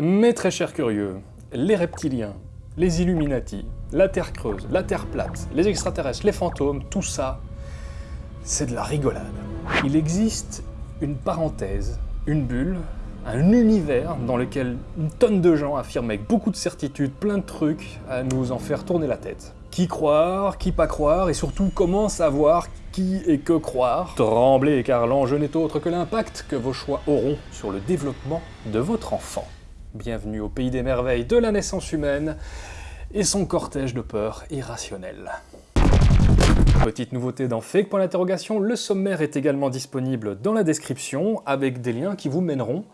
Mes très chers curieux, les reptiliens, les Illuminati, la Terre creuse, la Terre plate, les extraterrestres, les fantômes, tout ça, c'est de la rigolade. Il existe une parenthèse, une bulle, un univers dans lequel une tonne de gens affirment avec beaucoup de certitude plein de trucs à nous en faire tourner la tête. Qui croire, qui pas croire, et surtout comment savoir qui et que croire. Tremblez car l'enjeu n'est autre que l'impact que vos choix auront sur le développement de votre enfant. Bienvenue au pays des merveilles de la naissance humaine et son cortège de peurs irrationnelles. Petite nouveauté dans Fake le sommaire est également disponible dans la description avec des liens qui vous mèneront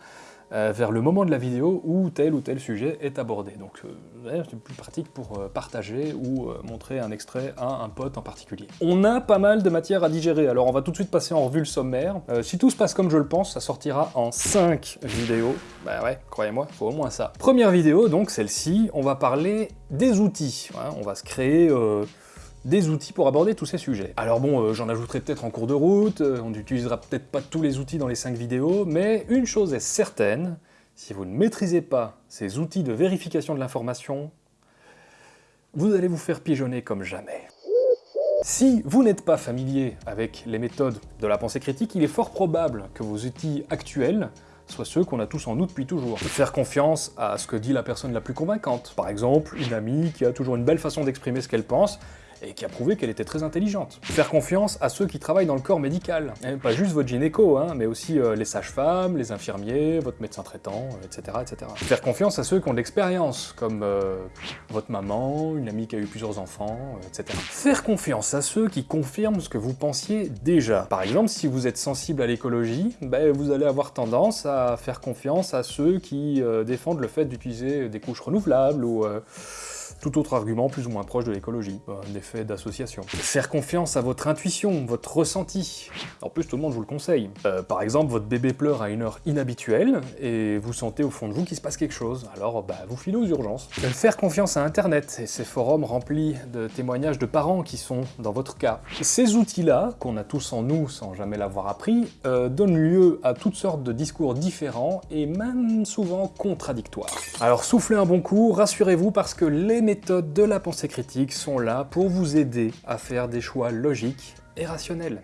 euh, vers le moment de la vidéo où tel ou tel sujet est abordé. Donc euh, c'est plus pratique pour euh, partager ou montrer un extrait à un pote en particulier. On a pas mal de matière à digérer, alors on va tout de suite passer en revue le sommaire. si tout se passe comme je le pense, ça sortira en 5 vidéos. Bah ouais, croyez-moi, faut au moins ça. Première vidéo, donc celle-ci, on va parler des outils. on va se créer des outils pour aborder tous ces sujets. Alors bon, euh, j'en ajouterai peut-être en cours de route, euh, on n'utilisera peut-être pas tous les outils dans les 5 vidéos, mais une chose est certaine, si vous ne maîtrisez pas ces outils de vérification de l'information, vous allez vous faire pigeonner comme jamais. Si vous n'êtes pas familier avec les méthodes de la pensée critique, il est fort probable que vos outils actuels soient ceux qu'on a tous en nous depuis toujours. Faire confiance à ce que dit la personne la plus convaincante. Par exemple, une amie qui a toujours une belle façon d'exprimer ce qu'elle pense, et qui a prouvé qu'elle était très intelligente. Faire confiance à ceux qui travaillent dans le corps médical. Et pas juste votre gynéco, hein, mais aussi euh, les sages-femmes, les infirmiers, votre médecin traitant, etc., euh, etc. Faire confiance à ceux qui ont de l'expérience, comme euh, votre maman, une amie qui a eu plusieurs enfants, etc. Faire confiance à ceux qui confirment ce que vous pensiez déjà. Par exemple, si vous êtes sensible à l'écologie, ben, vous allez avoir tendance à faire confiance à ceux qui défendent le fait d'utiliser des couches renouvelables ou tout autre argument plus ou moins proche de l'écologie, un effet d'association. Faire confiance à votre intuition, votre ressenti. En plus, tout le monde vous le conseille. Euh, par exemple, votre bébé pleure à une heure inhabituelle, et vous sentez au fond de vous qu'il se passe quelque chose, alors bah, vous filez aux urgences. Faire confiance à Internet et ces forums remplis de témoignages de parents qui sont dans votre cas. Ces outils-là, qu'on a tous en nous sans jamais l'avoir appris, euh, donnent lieu à toutes sortes de discours différents et même souvent contradictoires. Alors soufflez un bon coup, rassurez-vous parce que les méthodes de la pensée critique sont là pour vous aider à faire des choix logiques et rationnels.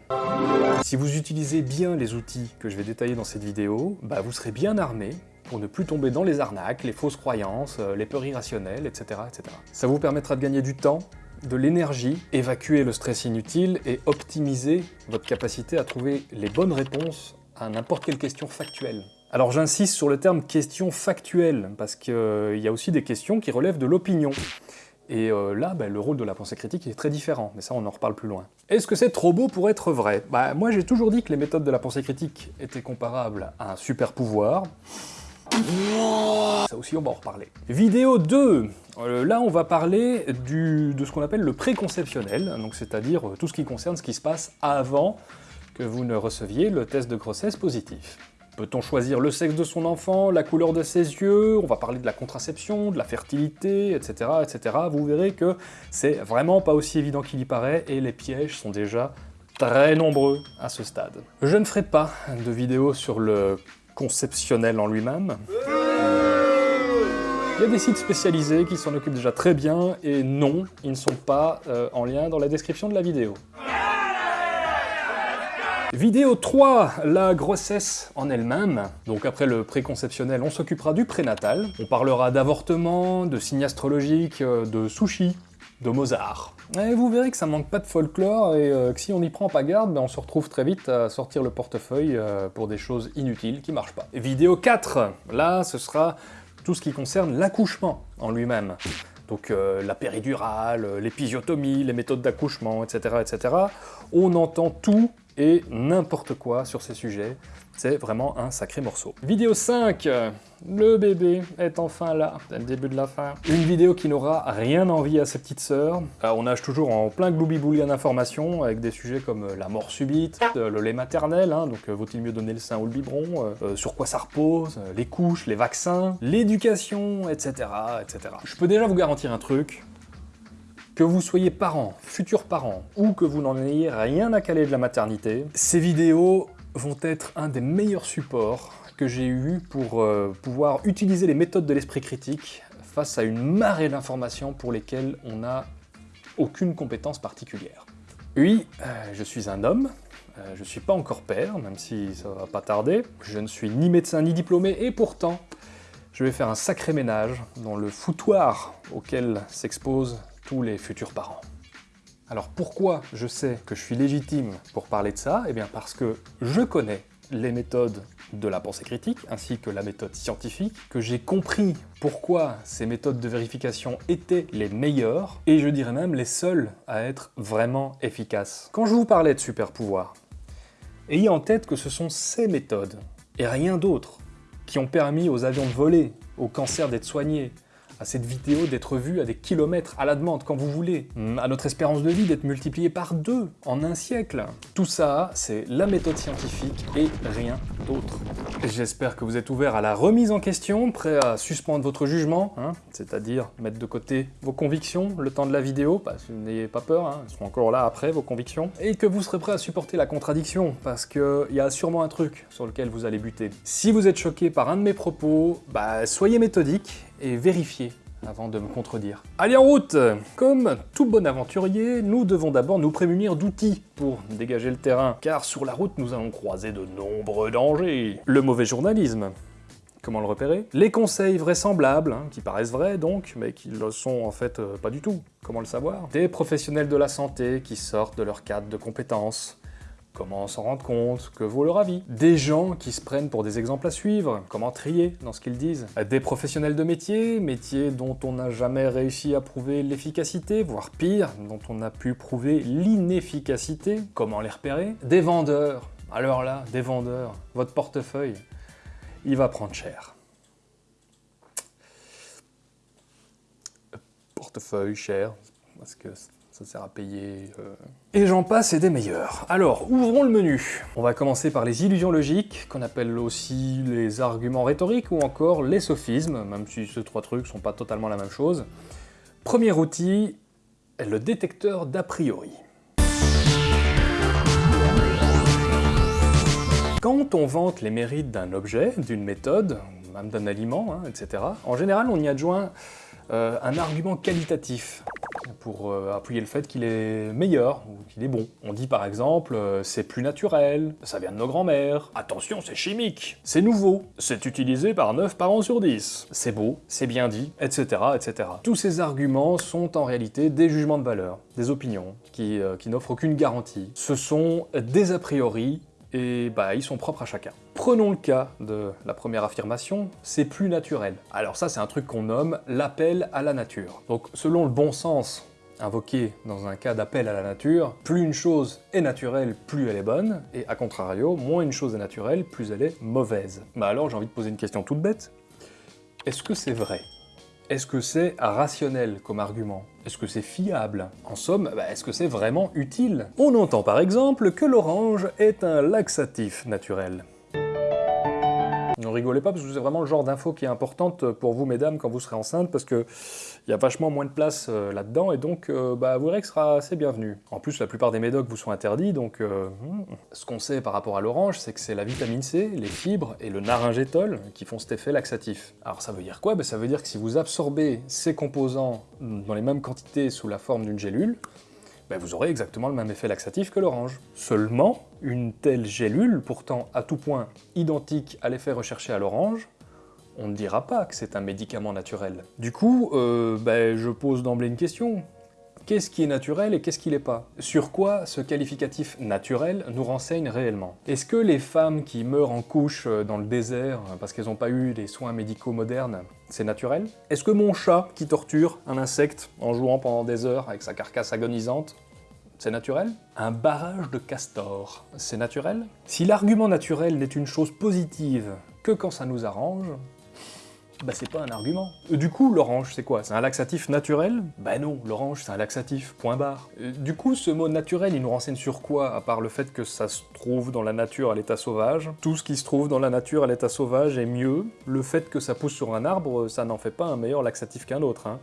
Si vous utilisez bien les outils que je vais détailler dans cette vidéo, bah vous serez bien armé pour ne plus tomber dans les arnaques, les fausses croyances, euh, les peurs irrationnelles, etc., etc. Ça vous permettra de gagner du temps, de l'énergie, évacuer le stress inutile et optimiser votre capacité à trouver les bonnes réponses à n'importe quelle question factuelle. Alors j'insiste sur le terme question factuelle, parce qu'il euh, y a aussi des questions qui relèvent de l'opinion. Et euh, là, ben, le rôle de la pensée critique est très différent, mais ça on en reparle plus loin. Est-ce que c'est trop beau pour être vrai? Bah moi j'ai toujours dit que les méthodes de la pensée critique étaient comparables à un super pouvoir. Ça aussi on va en reparler. Vidéo 2 euh, Là on va parler de ce qu'on appelle le préconceptionnel, donc c'est-à-dire tout ce qui concerne ce qui se passe avant que vous ne receviez le test de grossesse positif. Peut-on choisir le sexe de son enfant, la couleur de ses yeux On va parler de la contraception, de la fertilité, etc. etc. Vous verrez que c'est vraiment pas aussi évident qu'il y paraît et les pièges sont déjà très nombreux à ce stade. Je ne ferai pas de vidéo sur le conceptionnel en lui-même. Il y a des sites spécialisés qui s'en occupent déjà très bien, et non, ils ne sont pas euh, en lien dans la description de la vidéo. Vidéo 3, la grossesse en elle-même. Donc après le préconceptionnel, on s'occupera du prénatal. On parlera d'avortement, de signes astrologiques, euh, de sushi, de Mozart. Et vous verrez que ça manque pas de folklore et euh, que si on n'y prend pas garde, ben on se retrouve très vite à sortir le portefeuille euh, pour des choses inutiles qui marchent pas. vidéo 4, là ce sera tout ce qui concerne l'accouchement en lui-même. Donc la péridurale, l'épisiotomie, les méthodes d'accouchement, etc., etc. On entend tout et n'importe quoi sur ces sujets. C'est vraiment un sacré morceau. Vidéo 5, le bébé est enfin là, c'est le début de la fin. Une vidéo qui n'aura rien envie à ses petites sœurs. Euh, on nage toujours en plein gloubi-bouli d'informations, avec des sujets comme euh, la mort subite, euh, le lait maternel, hein, donc vaut-il mieux donner le sein ou le biberon, sur quoi ça repose, les couches, les vaccins, l'éducation, etc., etc. Je peux déjà vous garantir un truc, que vous soyez parent, futur parent, ou que vous n'en ayez rien à caler de la maternité, ces vidéos vont être un des meilleurs supports que j'ai eu pour euh, pouvoir utiliser les méthodes de l'esprit critique face à une marée d'informations pour lesquelles on n'a aucune compétence particulière. Oui, euh, je suis un homme, euh, je ne suis pas encore père, même si ça va pas tarder. Je ne suis ni médecin ni diplômé, et pourtant, je vais faire un sacré ménage dans le foutoir auquel s'exposent les futurs parents. Alors pourquoi je sais que je suis légitime pour parler de ça? Eh bien parce que je connais les méthodes de la pensée critique, ainsi que la méthode scientifique, que j'ai compris pourquoi ces méthodes de vérification étaient les meilleures, et je dirais même les seules à être vraiment efficaces. Quand je vous parlais de super pouvoir, ayez en tête que ce sont ces méthodes, et rien d'autre, qui ont permis aux avions de voler, au cancer d'être soignés, à cette vidéo d'être vue à des kilomètres à la demande quand vous voulez, hmm, à notre espérance de vie d'être multipliée par deux en un siècle. Tout ça, c'est la méthode scientifique et rien d'autre. J'espère que vous êtes ouvert à la remise en question, prêt à suspendre votre jugement, hein, c'est-à-dire mettre de côté vos convictions le temps de la vidéo, parce que n'ayez pas peur, hein, elles seront encore là après, vos convictions, et que vous serez prêt à supporter la contradiction, parce qu'il y a sûrement un truc sur lequel vous allez buter. Si vous êtes choqué par un de mes propos, bah soyez méthodique et vérifiez avant de me contredire. Allez en route Comme tout bon aventurier, nous devons d'abord nous prémunir d'outils pour dégager le terrain, car sur la route nous allons croiser de nombreux dangers. Le mauvais journalisme, comment le repérer? Les conseils vraisemblables, hein, qui paraissent vrais donc, mais qui le sont en fait euh, pas du tout, comment le savoir? Des professionnels de la santé qui sortent de leur cadre de compétences, Comment s'en rendre compte? Que vaut leur avis Des gens qui se prennent pour des exemples à suivre, comment trier dans ce qu'ils disent? Des professionnels de métier, métiers dont on n'a jamais réussi à prouver l'efficacité, voire pire, dont on a pu prouver l'inefficacité, comment les repérer? Des vendeurs, alors là, des vendeurs, votre portefeuille, il va prendre cher. Portefeuille cher, parce que ça sert à payer... Euh. Et j'en passe et des meilleurs. Alors, ouvrons le menu. On va commencer par les illusions logiques, qu'on appelle aussi les arguments rhétoriques, ou encore les sophismes, même si ces trois trucs sont pas totalement la même chose. Premier outil, le détecteur d'a priori. Quand on vante les mérites d'un objet, d'une méthode, même d'un aliment, hein, etc., en général on y adjoint euh, un argument qualitatif pour euh, appuyer le fait qu'il est meilleur ou qu'il est bon. On dit par exemple euh, c'est plus naturel, ça vient de nos grands-mères, attention c'est chimique, c'est nouveau, c'est utilisé par 9 parents sur 10, c'est beau, c'est bien dit, etc. etc. Tous ces arguments sont en réalité des jugements de valeur, des opinions, qui, qui n'offrent aucune garantie. Ce sont des a priori et bah ils sont propres à chacun. Prenons le cas de la première affirmation, c'est plus naturel. Alors ça c'est un truc qu'on nomme l'appel à la nature. Donc selon le bon sens invoqué dans un cas d'appel à la nature, plus une chose est naturelle, plus elle est bonne, et à contrario, moins une chose est naturelle, plus elle est mauvaise. Bah alors j'ai envie de poser une question toute bête. Est-ce que c'est vrai? Est-ce que c'est rationnel comme argument? Est-ce que c'est fiable? En somme, bah, est-ce que c'est vraiment utile? On entend par exemple que l'orange est un laxatif naturel. Ne rigolez pas parce que c'est vraiment le genre d'info qui est importante pour vous mesdames quand vous serez enceinte parce que il y a vachement moins de place euh, là-dedans et donc euh, bah, vous verrez que sera assez bienvenu. En plus la plupart des médocs vous sont interdits donc euh, hmm. ce qu'on sait par rapport à l'orange c'est que c'est la vitamine C, les fibres et le naringétol qui font cet effet laxatif. Alors ça veut dire quoi? Bah, Ça veut dire que si vous absorbez ces composants dans les mêmes quantités sous la forme d'une gélule, ben vous aurez exactement le même effet laxatif que l'orange. Seulement, une telle gélule, pourtant à tout point identique à l'effet recherché à l'orange, on ne dira pas que c'est un médicament naturel. Du coup, euh, ben, je pose d'emblée une question. Qu'est-ce qui est naturel et qu'est-ce qui l'est pas? Sur quoi ce qualificatif naturel nous renseigne réellement? Est-ce que les femmes qui meurent en couche euh, dans le désert euh, parce qu'elles n'ont pas eu les soins médicaux modernes, c'est naturel? Est-ce que mon chat qui torture un insecte en jouant pendant des heures avec sa carcasse agonisante, c'est naturel? Un barrage de castor, c'est naturel? Si l'argument naturel n'est une chose positive que quand ça nous arrange, bah c'est pas un argument. Euh, Du coup, l'orange, c'est quoi? C'est un laxatif naturel? Bah non, l'orange, c'est un laxatif, point barre. Euh, Du coup, ce mot naturel, il nous renseigne sur quoi, à part le fait que ça se trouve dans la nature à l'état sauvage? Tout ce qui se trouve dans la nature à l'état sauvage est mieux. Le fait que ça pousse sur un arbre, ça n'en fait pas un meilleur laxatif qu'un autre. hein.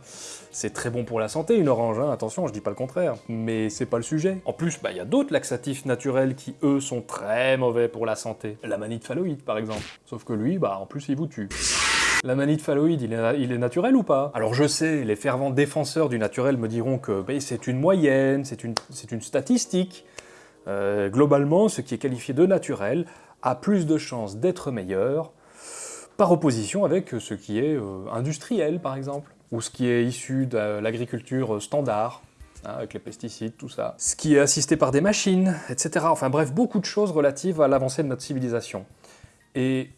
C'est très bon pour la santé, une orange, hein, attention, je dis pas le contraire. Mais c'est pas le sujet. En plus, bah, il y a d'autres laxatifs naturels qui, eux, sont très mauvais pour la santé. La manite par exemple. Sauf que lui, bah, en plus, il vous tue. La manite phalloïde, il est, naturel ou pas? Alors je sais, les fervents défenseurs du naturel me diront que bah, c'est une moyenne, c'est une, c'est une statistique. Euh, globalement, ce qui est qualifié de naturel a plus de chances d'être meilleur par opposition avec ce qui est euh, industriel, par exemple, ou ce qui est issu de l'agriculture standard, hein, avec les pesticides, tout ça, ce qui est assisté par des machines, etc. Enfin bref, beaucoup de choses relatives à l'avancée de notre civilisation. Et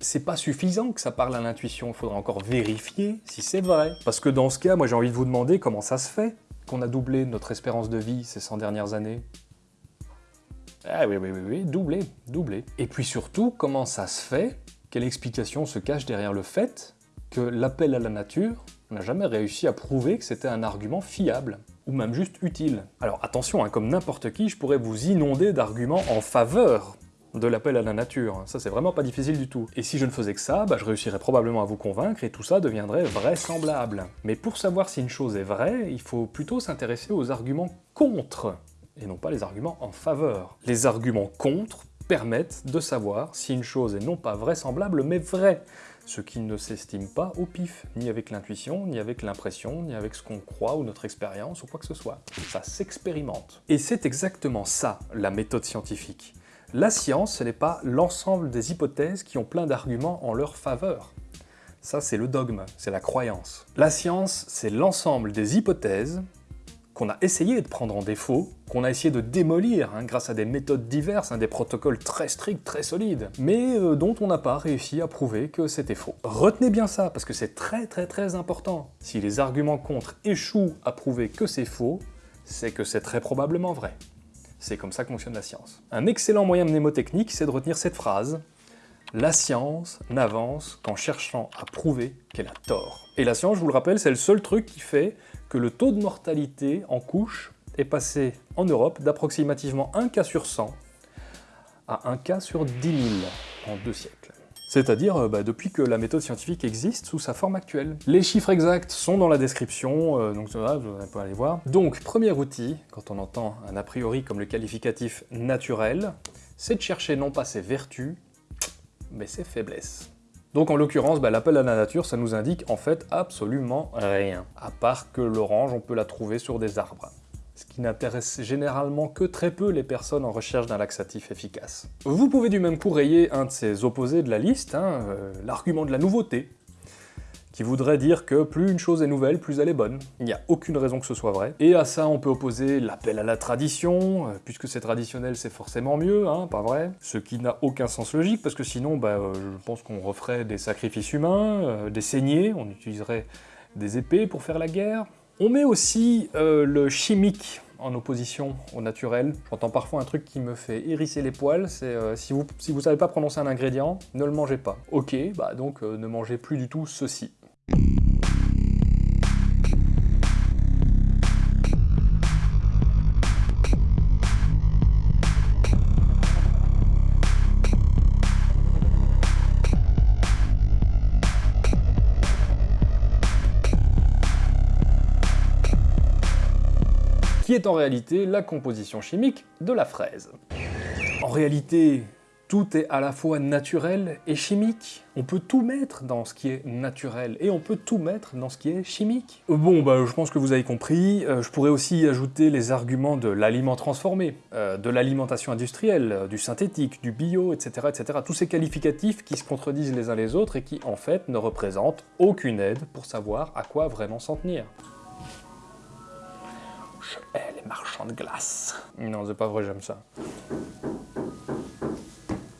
c'est pas suffisant que ça parle à l'intuition, il faudra encore vérifier si c'est vrai. Parce que dans ce cas, moi j'ai envie de vous demander comment ça se fait qu'on a doublé notre espérance de vie ces 100 dernières années. Ah oui, oui, oui, oui, doublé, doublé. Et puis surtout, comment ça se fait Quelle explication se cache derrière le fait que l'appel à la nature n'a jamais réussi à prouver que c'était un argument fiable, ou même juste utile. Alors attention, hein, comme n'importe qui, je pourrais vous inonder d'arguments en faveur de l'appel à la nature. Ça, c'est vraiment pas difficile du tout. Et si je ne faisais que ça, bah, je réussirais probablement à vous convaincre et tout ça deviendrait vraisemblable. Mais pour savoir si une chose est vraie, il faut plutôt s'intéresser aux arguments contre, et non pas les arguments en faveur. Les arguments contre permettent de savoir si une chose est non pas vraisemblable, mais vraie, ce qui ne s'estime pas au pif, ni avec l'intuition, ni avec l'impression, ni avec ce qu'on croit ou notre expérience ou quoi que ce soit. Ça s'expérimente. Et c'est exactement ça, la méthode scientifique. La science, ce n'est pas l'ensemble des hypothèses qui ont plein d'arguments en leur faveur. Ça, c'est le dogme, c'est la croyance. La science, c'est l'ensemble des hypothèses qu'on a essayé de prendre en défaut, qu'on a essayé de démolir hein, grâce à des méthodes diverses, hein, des protocoles très stricts, très solides, mais euh, dont on n'a pas réussi à prouver que c'était faux. Retenez bien ça, parce que c'est très très très important. Si les arguments contre échouent à prouver que c'est faux, c'est que c'est très probablement vrai. C'est comme ça que fonctionne la science. Un excellent moyen mnémotechnique, c'est de retenir cette phrase la science n'avance qu'en cherchant à prouver qu'elle a tort. Et la science, je vous le rappelle, c'est le seul truc qui fait que le taux de mortalité en couche est passé en Europe d'approximativement 1 cas sur 100 à 1 cas sur 10 000 en deux siècles. C'est-à-dire euh, bah, depuis que la méthode scientifique existe sous sa forme actuelle. Les chiffres exacts sont dans la description, euh, donc ça, vous pouvez aller voir. Donc, premier outil, quand on entend un a priori comme le qualificatif naturel, c'est de chercher non pas ses vertus, mais ses faiblesses. Donc en l'occurrence, bah, l'appel à la nature, ça nous indique en fait absolument rien. À part que l'orange, on peut la trouver sur des arbres. Ce qui n'intéresse généralement que très peu les personnes en recherche d'un laxatif efficace. Vous pouvez du même coup rayer un de ces opposés de la liste, hein, euh, l'argument de la nouveauté, qui voudrait dire que plus une chose est nouvelle, plus elle est bonne. Il n'y a aucune raison que ce soit vrai. Et à ça, on peut opposer l'appel à la tradition, euh, puisque c'est traditionnel, c'est forcément mieux, hein, pas vrai? Ce qui n'a aucun sens logique, parce que sinon, bah, euh, je pense qu'on referait des sacrifices humains, des saignées, on utiliserait des épées pour faire la guerre. On met aussi euh, le chimique en opposition au naturel. J'entends parfois un truc qui me fait hérisser les poils, c'est euh, si vous si vous savez pas prononcer un ingrédient, ne le mangez pas. Ok, bah donc euh, ne mangez plus du tout ceci. Qui est en réalité la composition chimique de la fraise. En réalité, tout est à la fois naturel et chimique. On peut tout mettre dans ce qui est naturel et on peut tout mettre dans ce qui est chimique. Bon, bah, je pense que vous avez compris. Euh, je pourrais aussi ajouter les arguments de l'aliment transformé, euh, de l'alimentation industrielle, euh, du synthétique, du bio, etc., etc. Tous ces qualificatifs qui se contredisent les uns les autres et qui, en fait, ne représentent aucune aide pour savoir à quoi vraiment s'en tenir. Je hais les marchands de glace. Non, c'est pas vrai, j'aime ça.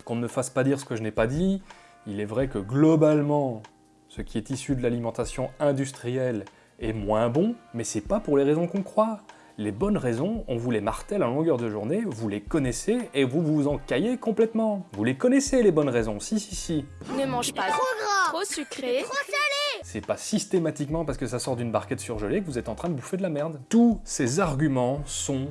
Qu'on ne me fasse pas dire ce que je n'ai pas dit, il est vrai que globalement, ce qui est issu de l'alimentation industrielle est moins bon, mais c'est pas pour les raisons qu'on croit. Les bonnes raisons, on vous les martèle à longueur de journée, vous les connaissez et vous vous en caillez complètement. Vous les connaissez les bonnes raisons, si si si. Ne mange pas trop gras, trop sucré, trop salé. C'est pas systématiquement parce que ça sort d'une barquette surgelée que vous êtes en train de bouffer de la merde. Tous ces arguments sont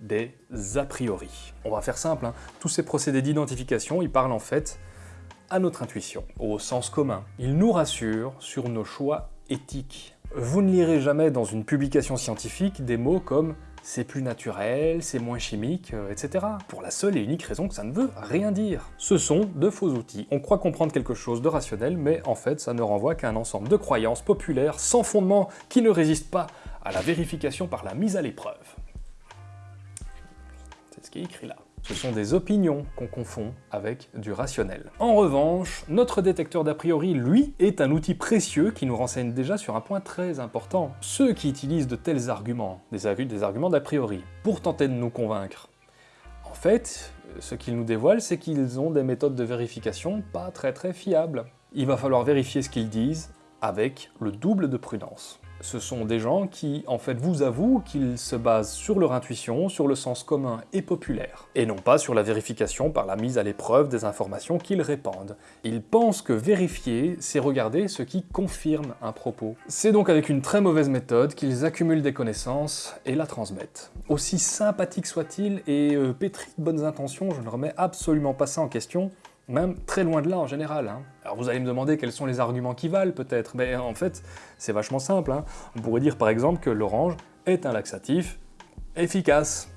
des a priori. On va faire simple, hein. tous ces procédés d'identification, ils parlent en fait à notre intuition, au sens commun. Ils nous rassurent sur nos choix éthiques. Vous ne lirez jamais dans une publication scientifique des mots comme c'est plus naturel, c'est moins chimique, euh, etc. Pour la seule et unique raison que ça ne veut rien dire. Ce sont de faux outils. On croit comprendre quelque chose de rationnel, mais en fait ça ne renvoie qu'à un ensemble de croyances populaires sans fondement qui ne résistent pas à la vérification par la mise à l'épreuve. C'est ce qui est écrit là. Ce sont des opinions qu'on confond avec du rationnel. En revanche, notre détecteur d'a priori, lui, est un outil précieux qui nous renseigne déjà sur un point très important. Ceux qui utilisent de tels arguments, des, arguments d'a priori, pour tenter de nous convaincre, en fait, ce qu'ils nous dévoilent, c'est qu'ils ont des méthodes de vérification pas très très fiables. Il va falloir vérifier ce qu'ils disent avec le double de prudence ce sont des gens qui, en fait, vous avouent qu'ils se basent sur leur intuition, sur le sens commun et populaire, et non pas sur la vérification par la mise à l'épreuve des informations qu'ils répandent. Ils pensent que vérifier, c'est regarder ce qui confirme un propos. C'est donc avec une très mauvaise méthode qu'ils accumulent des connaissances et la transmettent. Aussi sympathique soit-il et euh, pétri de bonnes intentions, je ne remets absolument pas ça en question, même très loin de là en général. Hein. Alors vous allez me demander quels sont les arguments qui valent peut-être, mais en fait c'est vachement simple. Hein. On pourrait dire par exemple que l'orange est un laxatif efficace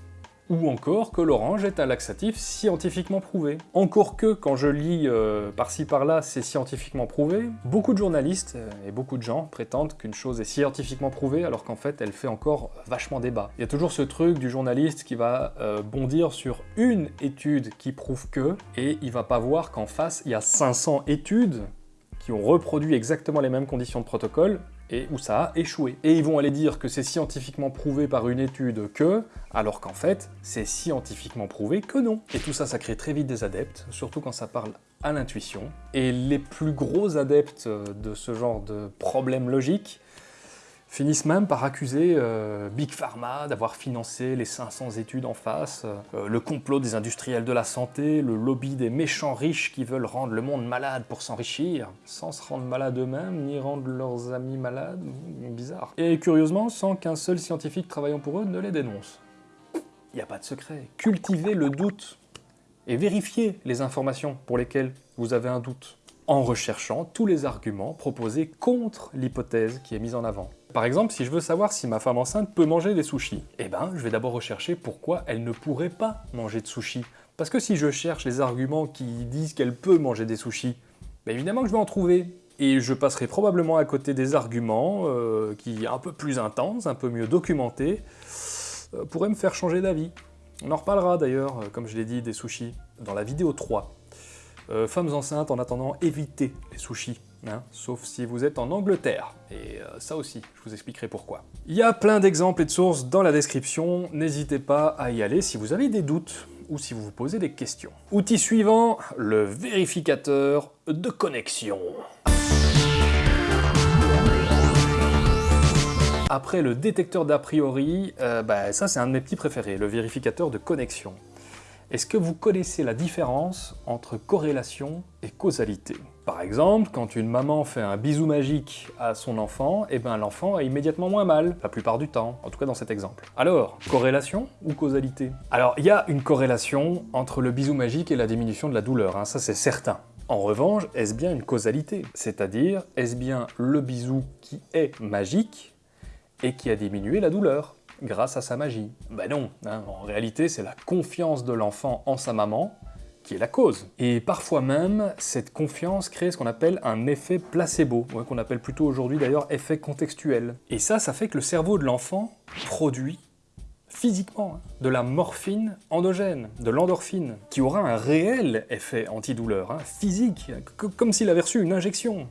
ou encore que l'orange est un laxatif scientifiquement prouvé. Encore que, quand je lis euh, par-ci par-là, c'est scientifiquement prouvé, beaucoup de journalistes euh, et beaucoup de gens prétendent qu'une chose est scientifiquement prouvée alors qu'en fait elle fait encore vachement débat. Il y a toujours ce truc du journaliste qui va euh, bondir sur une étude qui prouve que, et il va pas voir qu'en face il y a 500 études qui ont reproduit exactement les mêmes conditions de protocole, et où ça a échoué. Et ils vont aller dire que c'est scientifiquement prouvé par une étude que, alors qu'en fait, c'est scientifiquement prouvé que non. Et tout ça, ça crée très vite des adeptes, surtout quand ça parle à l'intuition. Et les plus gros adeptes de ce genre de problème logique, finissent même par accuser euh, Big Pharma d'avoir financé les 500 études en face, euh, le complot des industriels de la santé, le lobby des méchants riches qui veulent rendre le monde malade pour s'enrichir, sans se rendre malade eux-mêmes, ni rendre leurs amis malades, bizarre. Et curieusement, sans qu'un seul scientifique travaillant pour eux ne les dénonce. Il n'y a pas de secret. Cultivez le doute et vérifiez les informations pour lesquelles vous avez un doute en recherchant tous les arguments proposés contre l'hypothèse qui est mise en avant. Par exemple, si je veux savoir si ma femme enceinte peut manger des sushis, eh ben, je vais d'abord rechercher pourquoi elle ne pourrait pas manger de sushis. Parce que si je cherche les arguments qui disent qu'elle peut manger des sushis, ben évidemment que je vais en trouver. Et je passerai probablement à côté des arguments euh, qui, un peu plus intenses, un peu mieux documentés, euh, pourraient me faire changer d'avis. On en reparlera d'ailleurs, euh, comme je l'ai dit, des sushis, dans la vidéo 3. Euh, femmes enceintes, en attendant, évitez les sushis. Hein, sauf si vous êtes en Angleterre, et euh, ça aussi, je vous expliquerai pourquoi. Il y a plein d'exemples et de sources dans la description, n'hésitez pas à y aller si vous avez des doutes, ou si vous vous posez des questions. Outil suivant, le vérificateur de connexion. Après le détecteur d'a priori, euh, bah, ça c'est un de mes petits préférés, le vérificateur de connexion. Est-ce que vous connaissez la différence entre corrélation et causalité? Par exemple, quand une maman fait un bisou magique à son enfant, eh ben l'enfant a immédiatement moins mal, la plupart du temps, en tout cas dans cet exemple. Alors, corrélation ou causalité? Alors, il y a une corrélation entre le bisou magique et la diminution de la douleur, hein, ça c'est certain. En revanche, est-ce bien une causalité? C'est-à-dire, est-ce bien le bisou qui est magique et qui a diminué la douleur? Grâce à sa magie. Ben non, hein, en réalité c'est la confiance de l'enfant en sa maman qui est la cause. Et parfois même, cette confiance crée ce qu'on appelle un effet placebo, qu'on appelle plutôt aujourd'hui d'ailleurs effet contextuel. Et ça, ça fait que le cerveau de l'enfant produit physiquement hein, de la morphine endogène, de l'endorphine, qui aura un réel effet antidouleur, hein, physique, comme s'il avait reçu une injection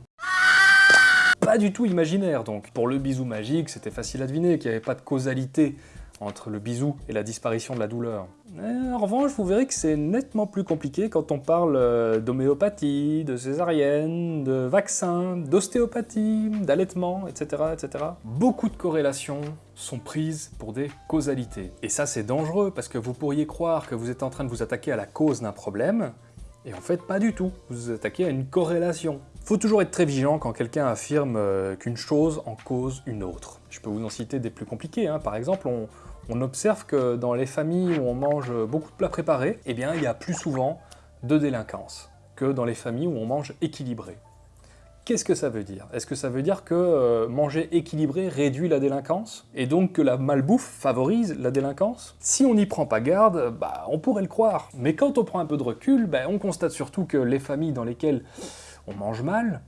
pas du tout imaginaire donc. Pour le bisou magique, c'était facile à deviner qu'il n'y avait pas de causalité entre le bisou et la disparition de la douleur. en revanche, vous verrez que c'est nettement plus compliqué quand on parle euh, d'homéopathie, de césarienne, de vaccins, d'ostéopathie, d'allaitement, etc., etc. Beaucoup de corrélations sont prises pour des causalités. Et ça, c'est dangereux, parce que vous pourriez croire que vous êtes en train de vous attaquer à la cause d'un problème, et en fait, pas du tout. Vous vous attaquez à une corrélation. Faut toujours être très vigilant quand quelqu'un affirme euh, qu'une chose en cause une autre. Je peux vous en citer des plus compliqués. Hein. Par exemple, on, observe que dans les familles où on mange beaucoup de plats préparés, eh bien, il y a plus souvent de délinquance que dans les familles où on mange équilibré. Qu'est-ce que ça veut dire? Est-ce que ça veut dire que euh, manger équilibré réduit la délinquance? Et donc que la malbouffe favorise la délinquance? Si on n'y prend pas garde, bah, on pourrait le croire. Mais quand on prend un peu de recul, bah, on constate surtout que les familles dans lesquelles on mange mal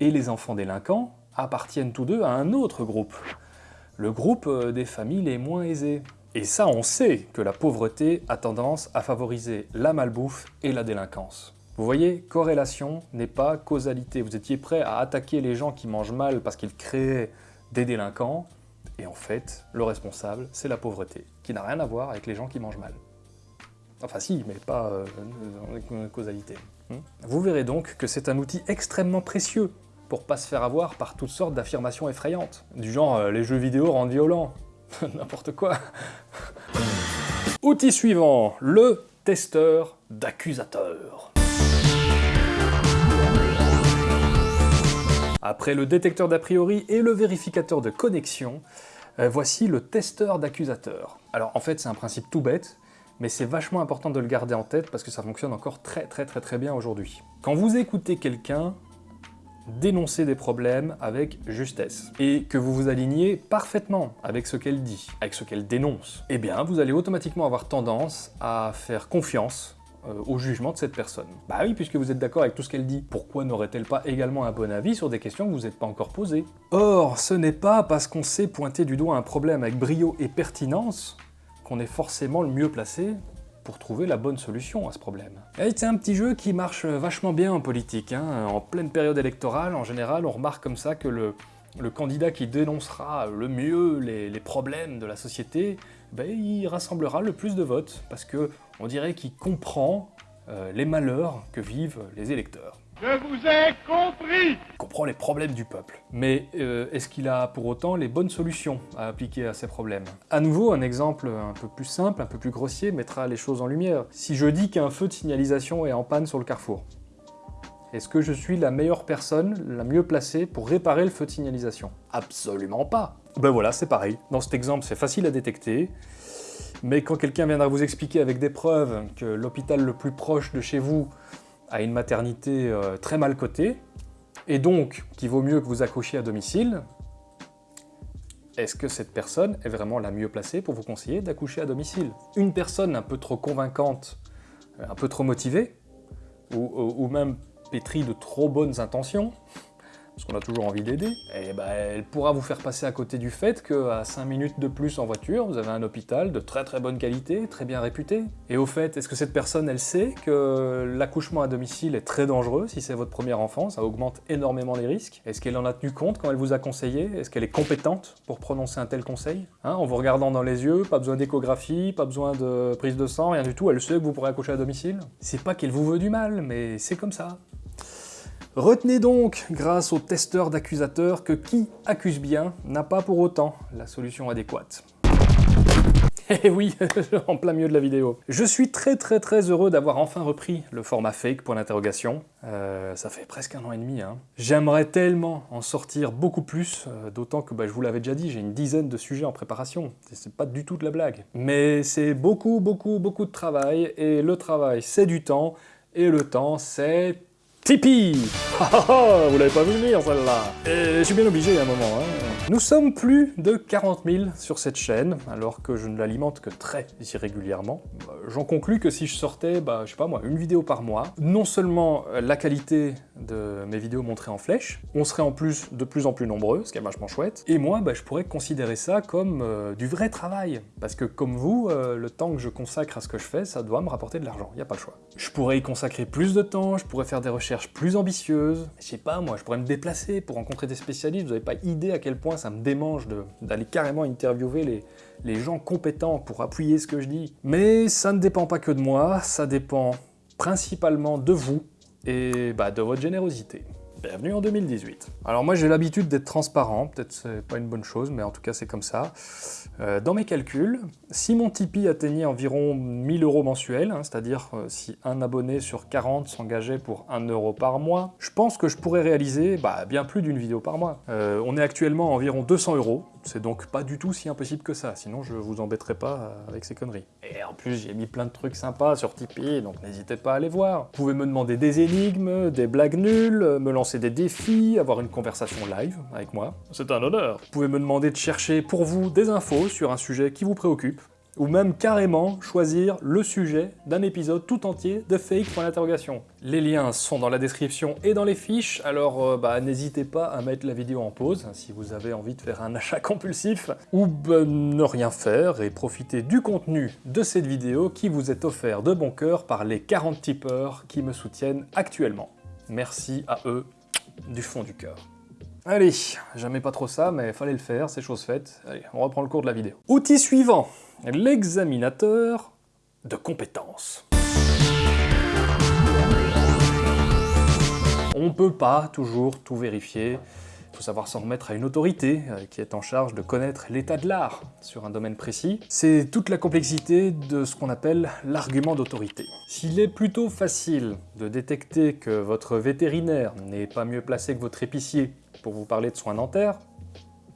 et les enfants délinquants appartiennent tous deux à un autre groupe. Le groupe euh, des familles les moins aisées. Et ça, on sait que la pauvreté a tendance à favoriser la malbouffe et la délinquance. Vous voyez, corrélation n'est pas causalité. Vous étiez prêt à attaquer les gens qui mangent mal parce qu'ils créaient des délinquants, et en fait, le responsable, c'est la pauvreté, qui n'a rien à voir avec les gens qui mangent mal. Enfin si, mais pas euh, causalité. Hmm. Vous verrez donc que c'est un outil extrêmement précieux pour pas se faire avoir par toutes sortes d'affirmations effrayantes. Du genre, euh, les jeux vidéo rendent violents. N'importe quoi. Outil suivant, le testeur d'accusateur. Après le détecteur d'a priori et le vérificateur de connexion, euh, voici le testeur d'accusateur. Alors en fait c'est un principe tout bête, mais c'est vachement important de le garder en tête parce que ça fonctionne encore très très très très bien aujourd'hui. Quand vous écoutez quelqu'un dénoncer des problèmes avec justesse, et que vous vous alignez parfaitement avec ce qu'elle dit, avec ce qu'elle dénonce, eh bien vous allez automatiquement avoir tendance à faire confiance euh, au jugement de cette personne. Bah oui, puisque vous êtes d'accord avec tout ce qu'elle dit, pourquoi n'aurait-elle pas également un bon avis sur des questions que vous n'êtes pas encore posées? Or, ce n'est pas parce qu'on sait pointer du doigt un problème avec brio et pertinence qu'on est forcément le mieux placé pour trouver la bonne solution à ce problème. Et c'est un petit jeu qui marche vachement bien en politique. Hein. En pleine période électorale, en général, on remarque comme ça que le, candidat qui dénoncera le mieux les, problèmes de la société, ben, il rassemblera le plus de votes, parce que on dirait qu'il comprend euh, les malheurs que vivent les électeurs. Je vous ai compris Il comprend les problèmes du peuple. Mais euh, est-ce qu'il a pour autant les bonnes solutions à appliquer à ces problèmes? À nouveau, un exemple un peu plus simple, un peu plus grossier, mettra les choses en lumière. Si je dis qu'un feu de signalisation est en panne sur le carrefour, est-ce que je suis la meilleure personne, la mieux placée pour réparer le feu de signalisation? Absolument pas Ben voilà, c'est pareil. Dans cet exemple, c'est facile à détecter. Mais quand quelqu'un viendra vous expliquer avec des preuves que l'hôpital le plus proche de chez vous a une maternité euh, très mal cotée, et donc qu'il vaut mieux que vous accouchiez à domicile, est-ce que cette personne est vraiment la mieux placée pour vous conseiller d'accoucher à domicile? Une personne un peu trop convaincante, euh, un peu trop motivée, ou même pétrie de trop bonnes intentions, parce qu'on a toujours envie d'aider, et eh ben, elle pourra vous faire passer à côté du fait qu'à 5 minutes de plus en voiture, vous avez un hôpital de très très bonne qualité, très bien réputé. Et au fait, est-ce que cette personne, elle sait que l'accouchement à domicile est très dangereux si c'est votre premier enfant, ça augmente énormément les risques? Est-ce qu'elle en a tenu compte quand elle vous a conseillé? Est-ce qu'elle est compétente pour prononcer un tel conseil hein, En vous regardant dans les yeux, pas besoin d'échographie, pas besoin de prise de sang, rien du tout, elle sait que vous pourrez accoucher à domicile? C'est pas qu'elle vous veut du mal, mais c'est comme ça. Retenez donc, grâce au testeur d'accusateur, que qui accuse bien n'a pas pour autant la solution adéquate. Eh oui, en plein milieu de la vidéo. Je suis très très très heureux d'avoir enfin repris le format fake, pour l'interrogation. Euh, ça fait presque un an et demi. Hein. J'aimerais tellement en sortir beaucoup plus, euh, d'autant que bah, je vous l'avais déjà dit, j'ai une dizaine de sujets en préparation. C'est pas du tout de la blague. Mais c'est beaucoup beaucoup beaucoup de travail, et le travail c'est du temps, et le temps c'est Tipeee Vous l'avez pas vu venir celle-là Je suis bien obligé à un moment. Hein. Nous sommes plus de 40 000 sur cette chaîne, alors que je ne l'alimente que très irrégulièrement. Euh, j'en conclus que si je sortais, bah, je sais pas moi, une vidéo par mois, non seulement euh, la qualité de mes vidéos montrées en flèche, on serait en plus de plus en plus nombreux, ce qui est vachement chouette, et moi, bah, je pourrais considérer ça comme euh, du vrai travail, parce que comme vous, le temps que je consacre à ce que je fais, ça doit me rapporter de l'argent, il n'y a pas le choix. Je pourrais y consacrer plus de temps, je pourrais faire des recherches plus ambitieuse. Je sais pas, moi, je pourrais me déplacer pour rencontrer des spécialistes. Vous n'avez pas idée à quel point ça me démange d'aller carrément interviewer les, les gens compétents pour appuyer ce que je dis. Mais ça ne dépend pas que de moi, ça dépend principalement de vous et bah, de votre générosité. Bienvenue en 2018. Alors moi j'ai l'habitude d'être transparent, peut-être c'est pas une bonne chose, mais en tout cas c'est comme ça. Euh, dans mes calculs, si mon Tipeee atteignait environ 1000 euros mensuels, hein, c'est-à-dire euh, si un abonné sur 40 s'engageait pour 1 euro par mois, je pense que je pourrais réaliser bah, bien plus d'une vidéo par mois. Euh, on est actuellement à environ 200 euros, c'est donc pas du tout si impossible que ça, sinon je vous embêterai pas avec ces conneries. Et en plus j'ai mis plein de trucs sympas sur Tipeee, donc n'hésitez pas à aller voir. Vous pouvez me demander des énigmes, des blagues nulles, me lancer des défis, avoir une conversation live avec moi. C'est un honneur. Vous pouvez me demander de chercher pour vous des infos sur un sujet qui vous préoccupe, ou même carrément choisir le sujet d'un épisode tout entier de Fake Les liens sont dans la description et dans les fiches, alors euh, bah, n'hésitez pas à mettre la vidéo en pause si vous avez envie de faire un achat compulsif, ou bah, ne rien faire et profiter du contenu de cette vidéo qui vous est offert de bon cœur par les 40 tipeurs qui me soutiennent actuellement. Merci à eux du fond du cœur. Allez, j'aimais pas trop ça, mais fallait le faire, c'est chose faite. Allez, on reprend le cours de la vidéo. Outil suivant, l'examinateur de compétences. On peut pas toujours tout vérifier, savoir s'en remettre à une autorité euh, qui est en charge de connaître l'état de l'art sur un domaine précis. C'est toute la complexité de ce qu'on appelle l'argument d'autorité. S'il est plutôt facile de détecter que votre vétérinaire n'est pas mieux placé que votre épicier pour vous parler de soins dentaires,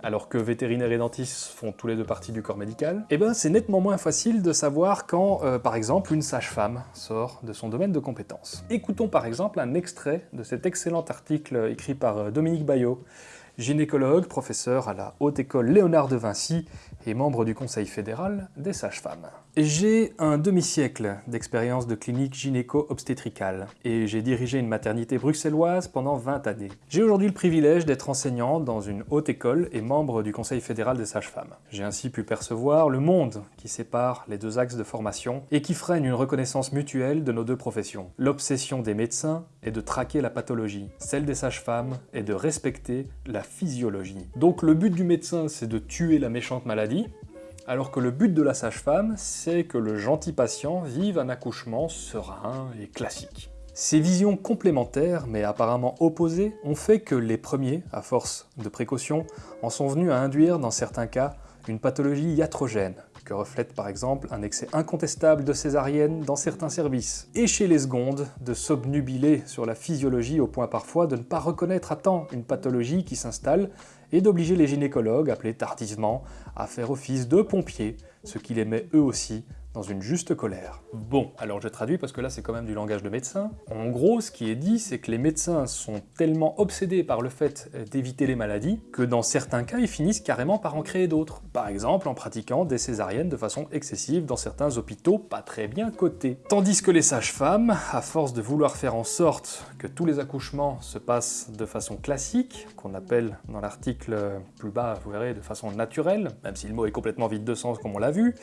alors que vétérinaire et dentiste font tous les deux partie du corps médical, eh ben c'est nettement moins facile de savoir quand, euh, par exemple, une sage-femme sort de son domaine de compétences. Écoutons par exemple un extrait de cet excellent article écrit par euh, Dominique Bayot, gynécologue, professeur à la Haute École Léonard de Vinci et membre du Conseil fédéral des sages-femmes. J'ai un demi-siècle d'expérience de clinique gynéco-obstétricale et j'ai dirigé une maternité bruxelloise pendant 20 années. J'ai aujourd'hui le privilège d'être enseignant dans une haute école et membre du Conseil fédéral des sages-femmes. J'ai ainsi pu percevoir le monde qui sépare les deux axes de formation et qui freine une reconnaissance mutuelle de nos deux professions. L'obsession des médecins est de traquer la pathologie, celle des sages-femmes est de respecter la physiologie. Donc le but du médecin c'est de tuer la méchante maladie alors que le but de la sage-femme, c'est que le gentil patient vive un accouchement serein et classique. Ces visions complémentaires, mais apparemment opposées, ont fait que les premiers, à force de précaution, en sont venus à induire, dans certains cas, une pathologie iatrogène, que reflète par exemple un excès incontestable de césarienne dans certains services, et chez les secondes, de s'obnubiler sur la physiologie au point parfois de ne pas reconnaître à temps une pathologie qui s'installe et d'obliger les gynécologues, appelés tardivement, à faire office de pompiers, ce qui les met eux aussi dans une juste colère. Bon, alors je traduis parce que là c'est quand même du langage de médecin. En gros, ce qui est dit, c'est que les médecins sont tellement obsédés par le fait d'éviter les maladies que dans certains cas, ils finissent carrément par en créer d'autres. Par exemple, en pratiquant des césariennes de façon excessive dans certains hôpitaux pas très bien cotés. Tandis que les sages-femmes, à force de vouloir faire en sorte que tous les accouchements se passent de façon classique, qu'on appelle dans l'article plus bas, vous verrez, de façon naturelle, même si le mot est complètement vide de sens comme on l'a vu,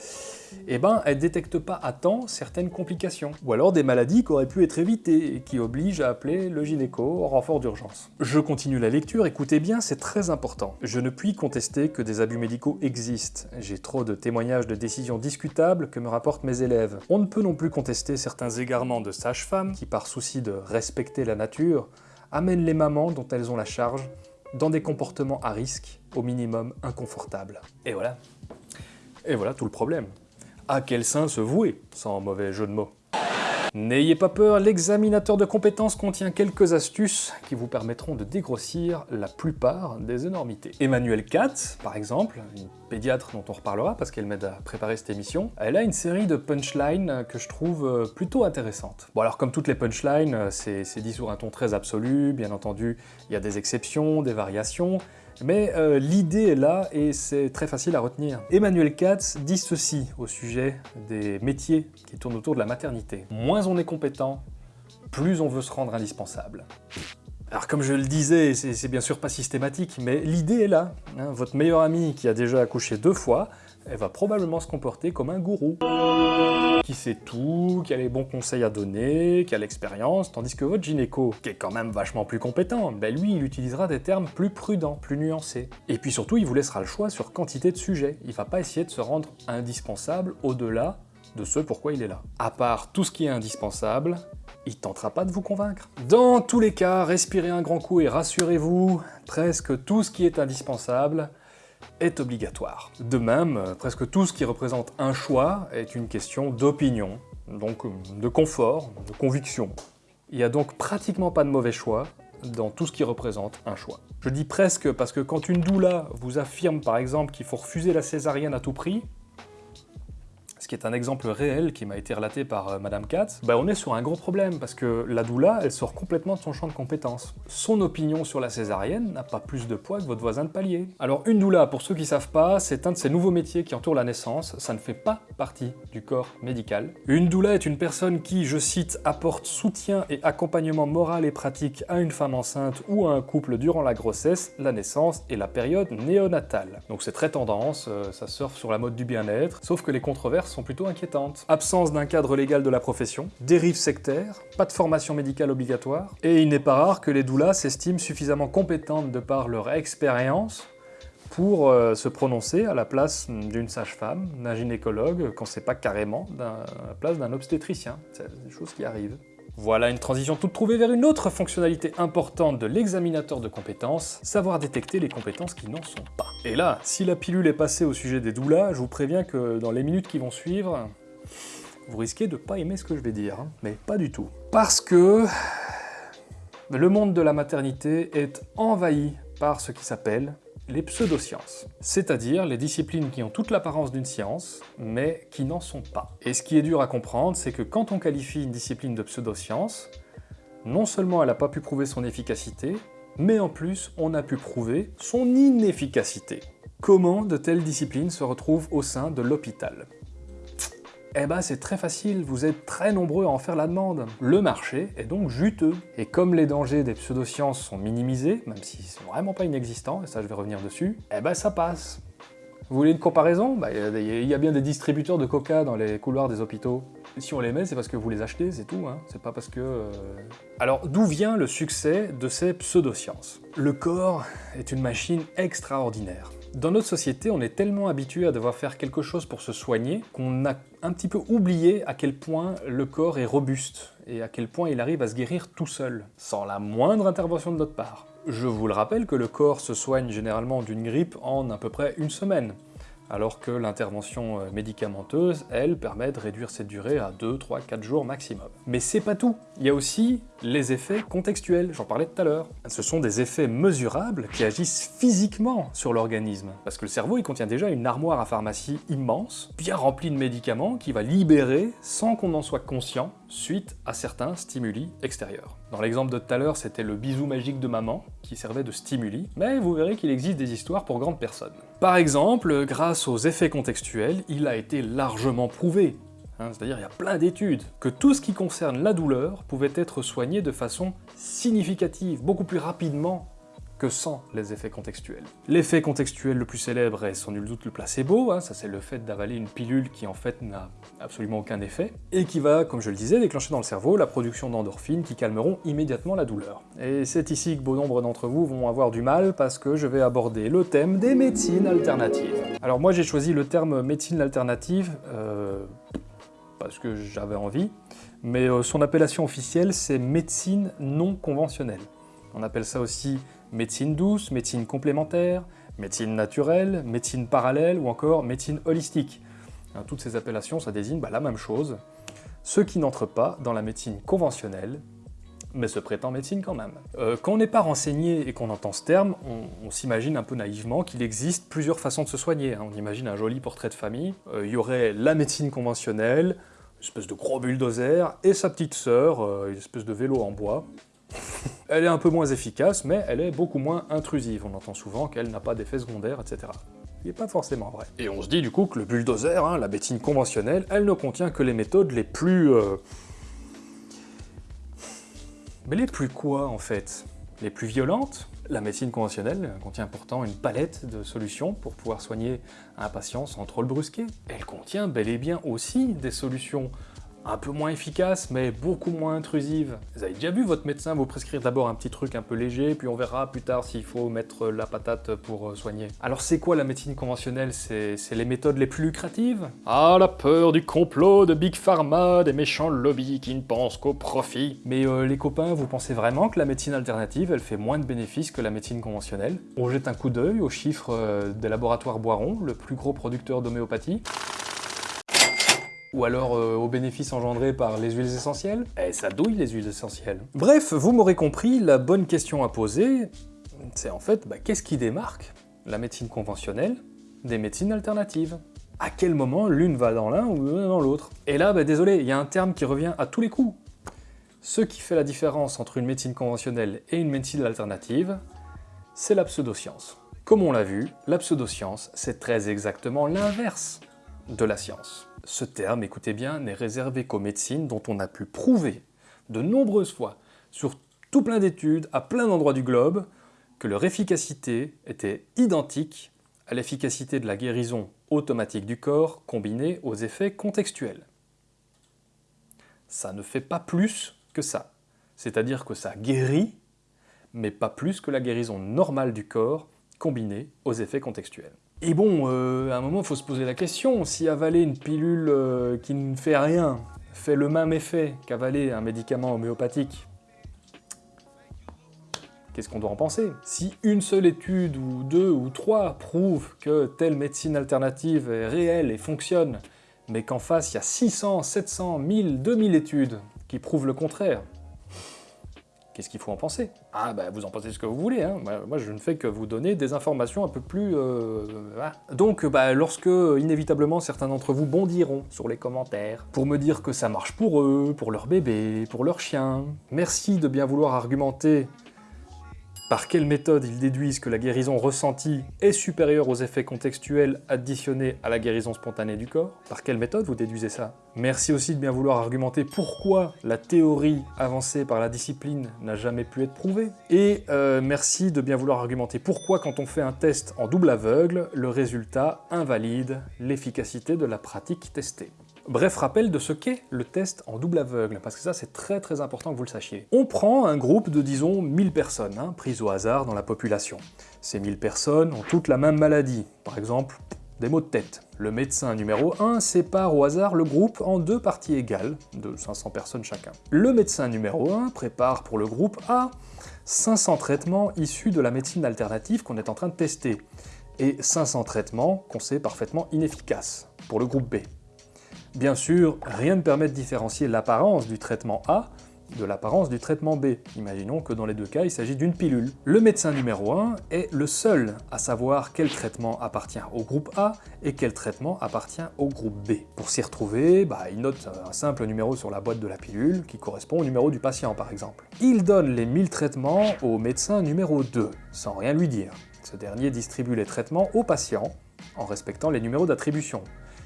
eh ben elles détectent pas à temps certaines complications, ou alors des maladies qui auraient pu être évitées et qui obligent à appeler le gynéco en renfort d'urgence. Je continue la lecture, écoutez bien, c'est très important. Je ne puis contester que des abus médicaux existent. J'ai trop de témoignages de décisions discutables que me rapportent mes élèves. On ne peut non plus contester certains égarements de sages-femmes qui, par souci de respecter la nature, amènent les mamans dont elles ont la charge dans des comportements à risque, au minimum inconfortables. Et voilà. Et voilà tout le problème à quel sein se vouer, sans mauvais jeu de mots? N'ayez pas peur, l'examinateur de compétences contient quelques astuces qui vous permettront de dégrossir la plupart des énormités. Emmanuel Katz, par exemple, une pédiatre dont on reparlera parce qu'elle m'aide à préparer cette émission, elle a une série de punchlines que je trouve euh, plutôt intéressantes. Bon alors comme toutes les punchlines, euh, c'est dit sur un ton très absolu, bien entendu, il y a des exceptions, des variations, mais euh, l'idée est là et c'est très facile à retenir. Emmanuel Katz dit ceci au sujet des métiers qui tournent autour de la maternité. Moins on est compétent, plus on veut se rendre indispensable. Alors comme je le disais, c'est bien sûr pas systématique, mais l'idée est là. Hein. Votre meilleur ami qui a déjà accouché deux fois elle va probablement se comporter comme un gourou, qui sait tout, qui a les bons conseils à donner, qui a l'expérience, tandis que votre gynéco, qui est quand même vachement plus compétent, ben lui, il utilisera des termes plus prudents, plus nuancés. Et puis surtout, il vous laissera le choix sur quantité de sujets. Il va pas essayer de se rendre indispensable au-delà de ce pourquoi il est là. À part tout ce qui est indispensable, il tentera pas de vous convaincre. Dans tous les cas, respirez un grand coup et rassurez-vous, presque tout ce qui est indispensable est obligatoire. De même, presque tout ce qui représente un choix est une question d'opinion, donc de confort, de conviction. Il n'y a donc pratiquement pas de mauvais choix dans tout ce qui représente un choix. Je dis presque parce que quand une doula vous affirme par exemple qu'il faut refuser la césarienne à tout prix, ce qui est un exemple réel qui m'a été relaté par euh, Madame Katz, bah on est sur un gros problème parce que la doula, elle sort complètement de son champ de compétences. Son opinion sur la césarienne n'a pas plus de poids que votre voisin de palier. Alors une doula, pour ceux qui savent pas, c'est un de ces nouveaux métiers qui entourent la naissance, ça ne fait pas partie du corps médical. Une doula est une personne qui, je cite, apporte soutien et accompagnement moral et pratique à une femme enceinte ou à un couple durant la grossesse, la naissance et la période néonatale. Donc c'est très tendance, euh, ça surfe sur la mode du bien-être, sauf que les controverses sont plutôt inquiétantes. Absence d'un cadre légal de la profession, dérive sectaire, pas de formation médicale obligatoire, et il n'est pas rare que les doulas s'estiment suffisamment compétentes de par leur expérience pour euh, se prononcer à la place d'une sage-femme, d'un gynécologue, quand c'est pas carrément à la place d'un obstétricien. C'est des choses qui arrivent. Voilà une transition toute trouvée vers une autre fonctionnalité importante de l'examinateur de compétences, savoir détecter les compétences qui n'en sont pas. Et là, si la pilule est passée au sujet des doulas, je vous préviens que dans les minutes qui vont suivre, vous risquez de pas aimer ce que je vais dire, hein. mais pas du tout. Parce que le monde de la maternité est envahi par ce qui s'appelle les pseudosciences, c'est-à-dire les disciplines qui ont toute l'apparence d'une science, mais qui n'en sont pas. Et ce qui est dur à comprendre, c'est que quand on qualifie une discipline de pseudoscience, non seulement elle n'a pas pu prouver son efficacité, mais en plus on a pu prouver son inefficacité. Comment de telles disciplines se retrouvent au sein de l'hôpital? Eh ben c'est très facile, vous êtes très nombreux à en faire la demande. Le marché est donc juteux. Et comme les dangers des pseudosciences sont minimisés, même s'ils sont vraiment pas inexistants, et ça je vais revenir dessus, eh ben ça passe. Vous voulez une comparaison? Bah, Il y a bien des distributeurs de coca dans les couloirs des hôpitaux. Si on les met, c'est parce que vous les achetez, c'est tout, hein. c'est pas parce que... Euh, Alors, d'où vient le succès de ces pseudosciences? Le corps est une machine extraordinaire. Dans notre société, on est tellement habitué à devoir faire quelque chose pour se soigner qu'on a un petit peu oublié à quel point le corps est robuste et à quel point il arrive à se guérir tout seul, sans la moindre intervention de notre part. Je vous le rappelle que le corps se soigne généralement d'une grippe en à peu près une semaine alors que l'intervention euh, médicamenteuse, elle, permet de réduire cette durée à 2, 3, 4 jours maximum. Mais c'est pas tout, il y a aussi les effets contextuels, j'en parlais tout à l'heure. Ce sont des effets mesurables qui agissent physiquement sur l'organisme, parce que le cerveau il contient déjà une armoire à pharmacie immense, bien remplie de médicaments, qui va libérer, sans qu'on en soit conscient, suite à certains stimuli extérieurs. Dans l'exemple de tout à l'heure, c'était le bisou magique de maman, qui servait de stimuli, mais vous verrez qu'il existe des histoires pour grandes personnes. Par exemple, grâce aux effets contextuels, il a été largement prouvé Hein, c'est-à-dire il y a plein d'études, que tout ce qui concerne la douleur pouvait être soigné de façon significative, beaucoup plus rapidement sans les effets contextuels. L'effet contextuel le plus célèbre est sans nul doute le placebo, hein, ça c'est le fait d'avaler une pilule qui en fait n'a absolument aucun effet, et qui va, comme je le disais, déclencher dans le cerveau la production d'endorphines qui calmeront immédiatement la douleur. Et c'est ici que bon nombre d'entre vous vont avoir du mal parce que je vais aborder le thème des médecines alternatives. Alors moi j'ai choisi le terme médecine alternative, euh, parce que j'avais envie, mais euh, son appellation officielle c'est médecine non conventionnelle. On appelle ça aussi médecine douce, médecine complémentaire, médecine naturelle, médecine parallèle ou encore médecine holistique. Hein, toutes ces appellations, ça désigne bah, la même chose, ceux qui n'entrent pas dans la médecine conventionnelle, mais se prétend médecine quand même. Euh, quand on n'est pas renseigné et qu'on entend ce terme, on, s'imagine un peu naïvement qu'il existe plusieurs façons de se soigner. Hein. On imagine un joli portrait de famille, euh, il y aurait la médecine conventionnelle, une espèce de gros bulldozer, et sa petite sœur, euh, une espèce de vélo en bois. Elle est un peu moins efficace, mais elle est beaucoup moins intrusive. On entend souvent qu'elle n'a pas d'effet secondaire, etc. Il n'est pas forcément vrai. Et on se dit du coup que le bulldozer, hein, la bétine conventionnelle, elle ne contient que les méthodes les plus... Euh, mais les plus quoi, en fait? Les plus violentes? La médecine conventionnelle contient pourtant une palette de solutions pour pouvoir soigner un patient sans trop le brusquer. Elle contient bel et bien aussi des solutions un peu moins efficace, mais beaucoup moins intrusive. Vous avez déjà vu votre médecin vous prescrire d'abord un petit truc un peu léger, puis on verra plus tard s'il faut mettre la patate pour euh, soigner. Alors c'est quoi la médecine conventionnelle? C'est les méthodes les plus lucratives? Ah, la peur du complot de Big Pharma, des méchants lobbies qui ne pensent qu'au profit. Mais euh, les copains, vous pensez vraiment que la médecine alternative, elle fait moins de bénéfices que la médecine conventionnelle? On jette un coup d'œil aux chiffres euh, des laboratoires Boiron, le plus gros producteur d'homéopathie ou alors euh, aux bénéfices engendrés par les huiles essentielles? Eh, ça douille les huiles essentielles. Bref, vous m'aurez compris, la bonne question à poser, c'est en fait, bah, qu'est-ce qui démarque la médecine conventionnelle des médecines alternatives? À quel moment l'une va dans l'un ou dans l'autre? Et là, bah, désolé, il y a un terme qui revient à tous les coups. Ce qui fait la différence entre une médecine conventionnelle et une médecine alternative, c'est la pseudoscience. Comme on l'a vu, la pseudoscience, c'est très exactement l'inverse de la science. Ce terme, écoutez bien, n'est réservé qu'aux médecines dont on a pu prouver de nombreuses fois, sur tout plein d'études, à plein d'endroits du globe, que leur efficacité était identique à l'efficacité de la guérison automatique du corps combinée aux effets contextuels. Ça ne fait pas plus que ça. C'est-à-dire que ça guérit, mais pas plus que la guérison normale du corps combinée aux effets contextuels. Et bon, euh, à un moment, il faut se poser la question, si avaler une pilule euh, qui ne fait rien fait le même effet qu'avaler un médicament homéopathique, qu'est-ce qu'on doit en penser? Si une seule étude, ou deux, ou trois prouvent que telle médecine alternative est réelle et fonctionne, mais qu'en face il y a 600, 700, 1000, 2000 études qui prouvent le contraire, Qu'est-ce qu'il faut en penser? Ah bah vous en pensez ce que vous voulez, hein. moi je ne fais que vous donner des informations un peu plus... Euh, Donc bah, lorsque inévitablement certains d'entre vous bondiront sur les commentaires pour me dire que ça marche pour eux, pour leur bébé, pour leur chien, merci de bien vouloir argumenter par quelle méthode ils déduisent que la guérison ressentie est supérieure aux effets contextuels additionnés à la guérison spontanée du corps. Par quelle méthode vous déduisez ça? Merci aussi de bien vouloir argumenter pourquoi la théorie avancée par la discipline n'a jamais pu être prouvée. Et euh, merci de bien vouloir argumenter pourquoi quand on fait un test en double aveugle, le résultat invalide l'efficacité de la pratique testée. Bref rappel de ce qu'est le test en double aveugle, parce que ça c'est très très important que vous le sachiez. On prend un groupe de disons 1000 personnes, hein, prises au hasard dans la population. Ces 1000 personnes ont toutes la même maladie, par exemple des maux de tête. Le médecin numéro 1 sépare au hasard le groupe en deux parties égales, de 500 personnes chacun. Le médecin numéro 1 prépare pour le groupe A 500 traitements issus de la médecine alternative qu'on est en train de tester, et 500 traitements qu'on sait parfaitement inefficaces pour le groupe B. Bien sûr, rien ne permet de différencier l'apparence du traitement A de l'apparence du traitement B. Imaginons que dans les deux cas, il s'agit d'une pilule. Le médecin numéro 1 est le seul à savoir quel traitement appartient au groupe A et quel traitement appartient au groupe B. Pour s'y retrouver, bah, il note un simple numéro sur la boîte de la pilule qui correspond au numéro du patient par exemple. Il donne les 1000 traitements au médecin numéro 2, sans rien lui dire. Ce dernier distribue les traitements aux patients en respectant les numéros d'attribution.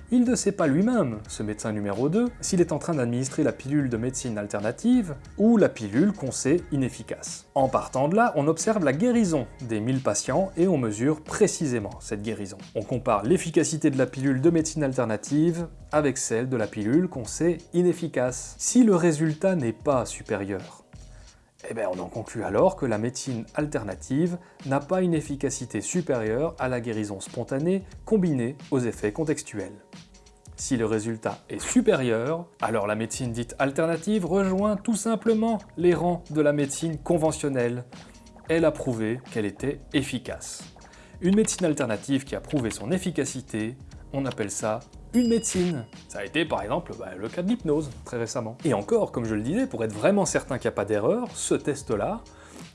Il ne sait pas lui-même, ce médecin numéro 2, s'il est en train d'administrer la pilule de médecine alternative ou la pilule qu'on sait inefficace. En partant de là, on observe la guérison des 1000 patients et on mesure précisément cette guérison. On compare l'efficacité de la pilule de médecine alternative avec celle de la pilule qu'on sait inefficace. Si le résultat n'est pas supérieur, eh bien, on en conclut alors que la médecine alternative n'a pas une efficacité supérieure à la guérison spontanée combinée aux effets contextuels. Si le résultat est supérieur, alors la médecine dite alternative rejoint tout simplement les rangs de la médecine conventionnelle. Elle a prouvé qu'elle était efficace. Une médecine alternative qui a prouvé son efficacité, on appelle ça une médecine. Ça a été par exemple bah, le cas de l'hypnose, très récemment. Et encore, comme je le disais, pour être vraiment certain qu'il n'y a pas d'erreur, ce test-là,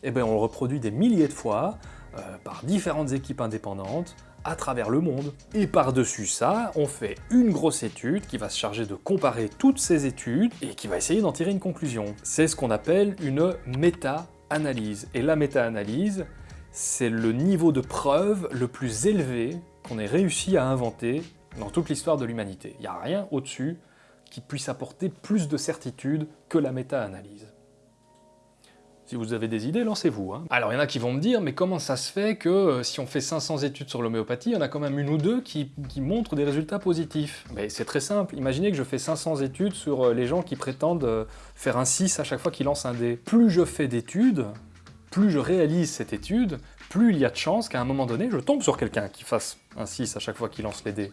eh ben, on le reproduit des milliers de fois, euh, par différentes équipes indépendantes, à travers le monde. Et par-dessus ça, on fait une grosse étude qui va se charger de comparer toutes ces études et qui va essayer d'en tirer une conclusion. C'est ce qu'on appelle une méta-analyse. Et la méta-analyse, c'est le niveau de preuve le plus élevé qu'on ait réussi à inventer dans toute l'histoire de l'humanité. Il n'y a rien au-dessus qui puisse apporter plus de certitude que la méta-analyse. Si vous avez des idées, lancez-vous. Hein. Alors il y en a qui vont me dire, mais comment ça se fait que euh, si on fait 500 études sur l'homéopathie, il y en a quand même une ou deux qui, montrent des résultats positifs? Mais c'est très simple, imaginez que je fais 500 études sur euh, les gens qui prétendent euh, faire un 6 à chaque fois qu'ils lancent un dé. Plus je fais d'études, plus je réalise cette étude, plus il y a de chances qu'à un moment donné, je tombe sur quelqu'un qui fasse un 6 à chaque fois qu'il lance les dés.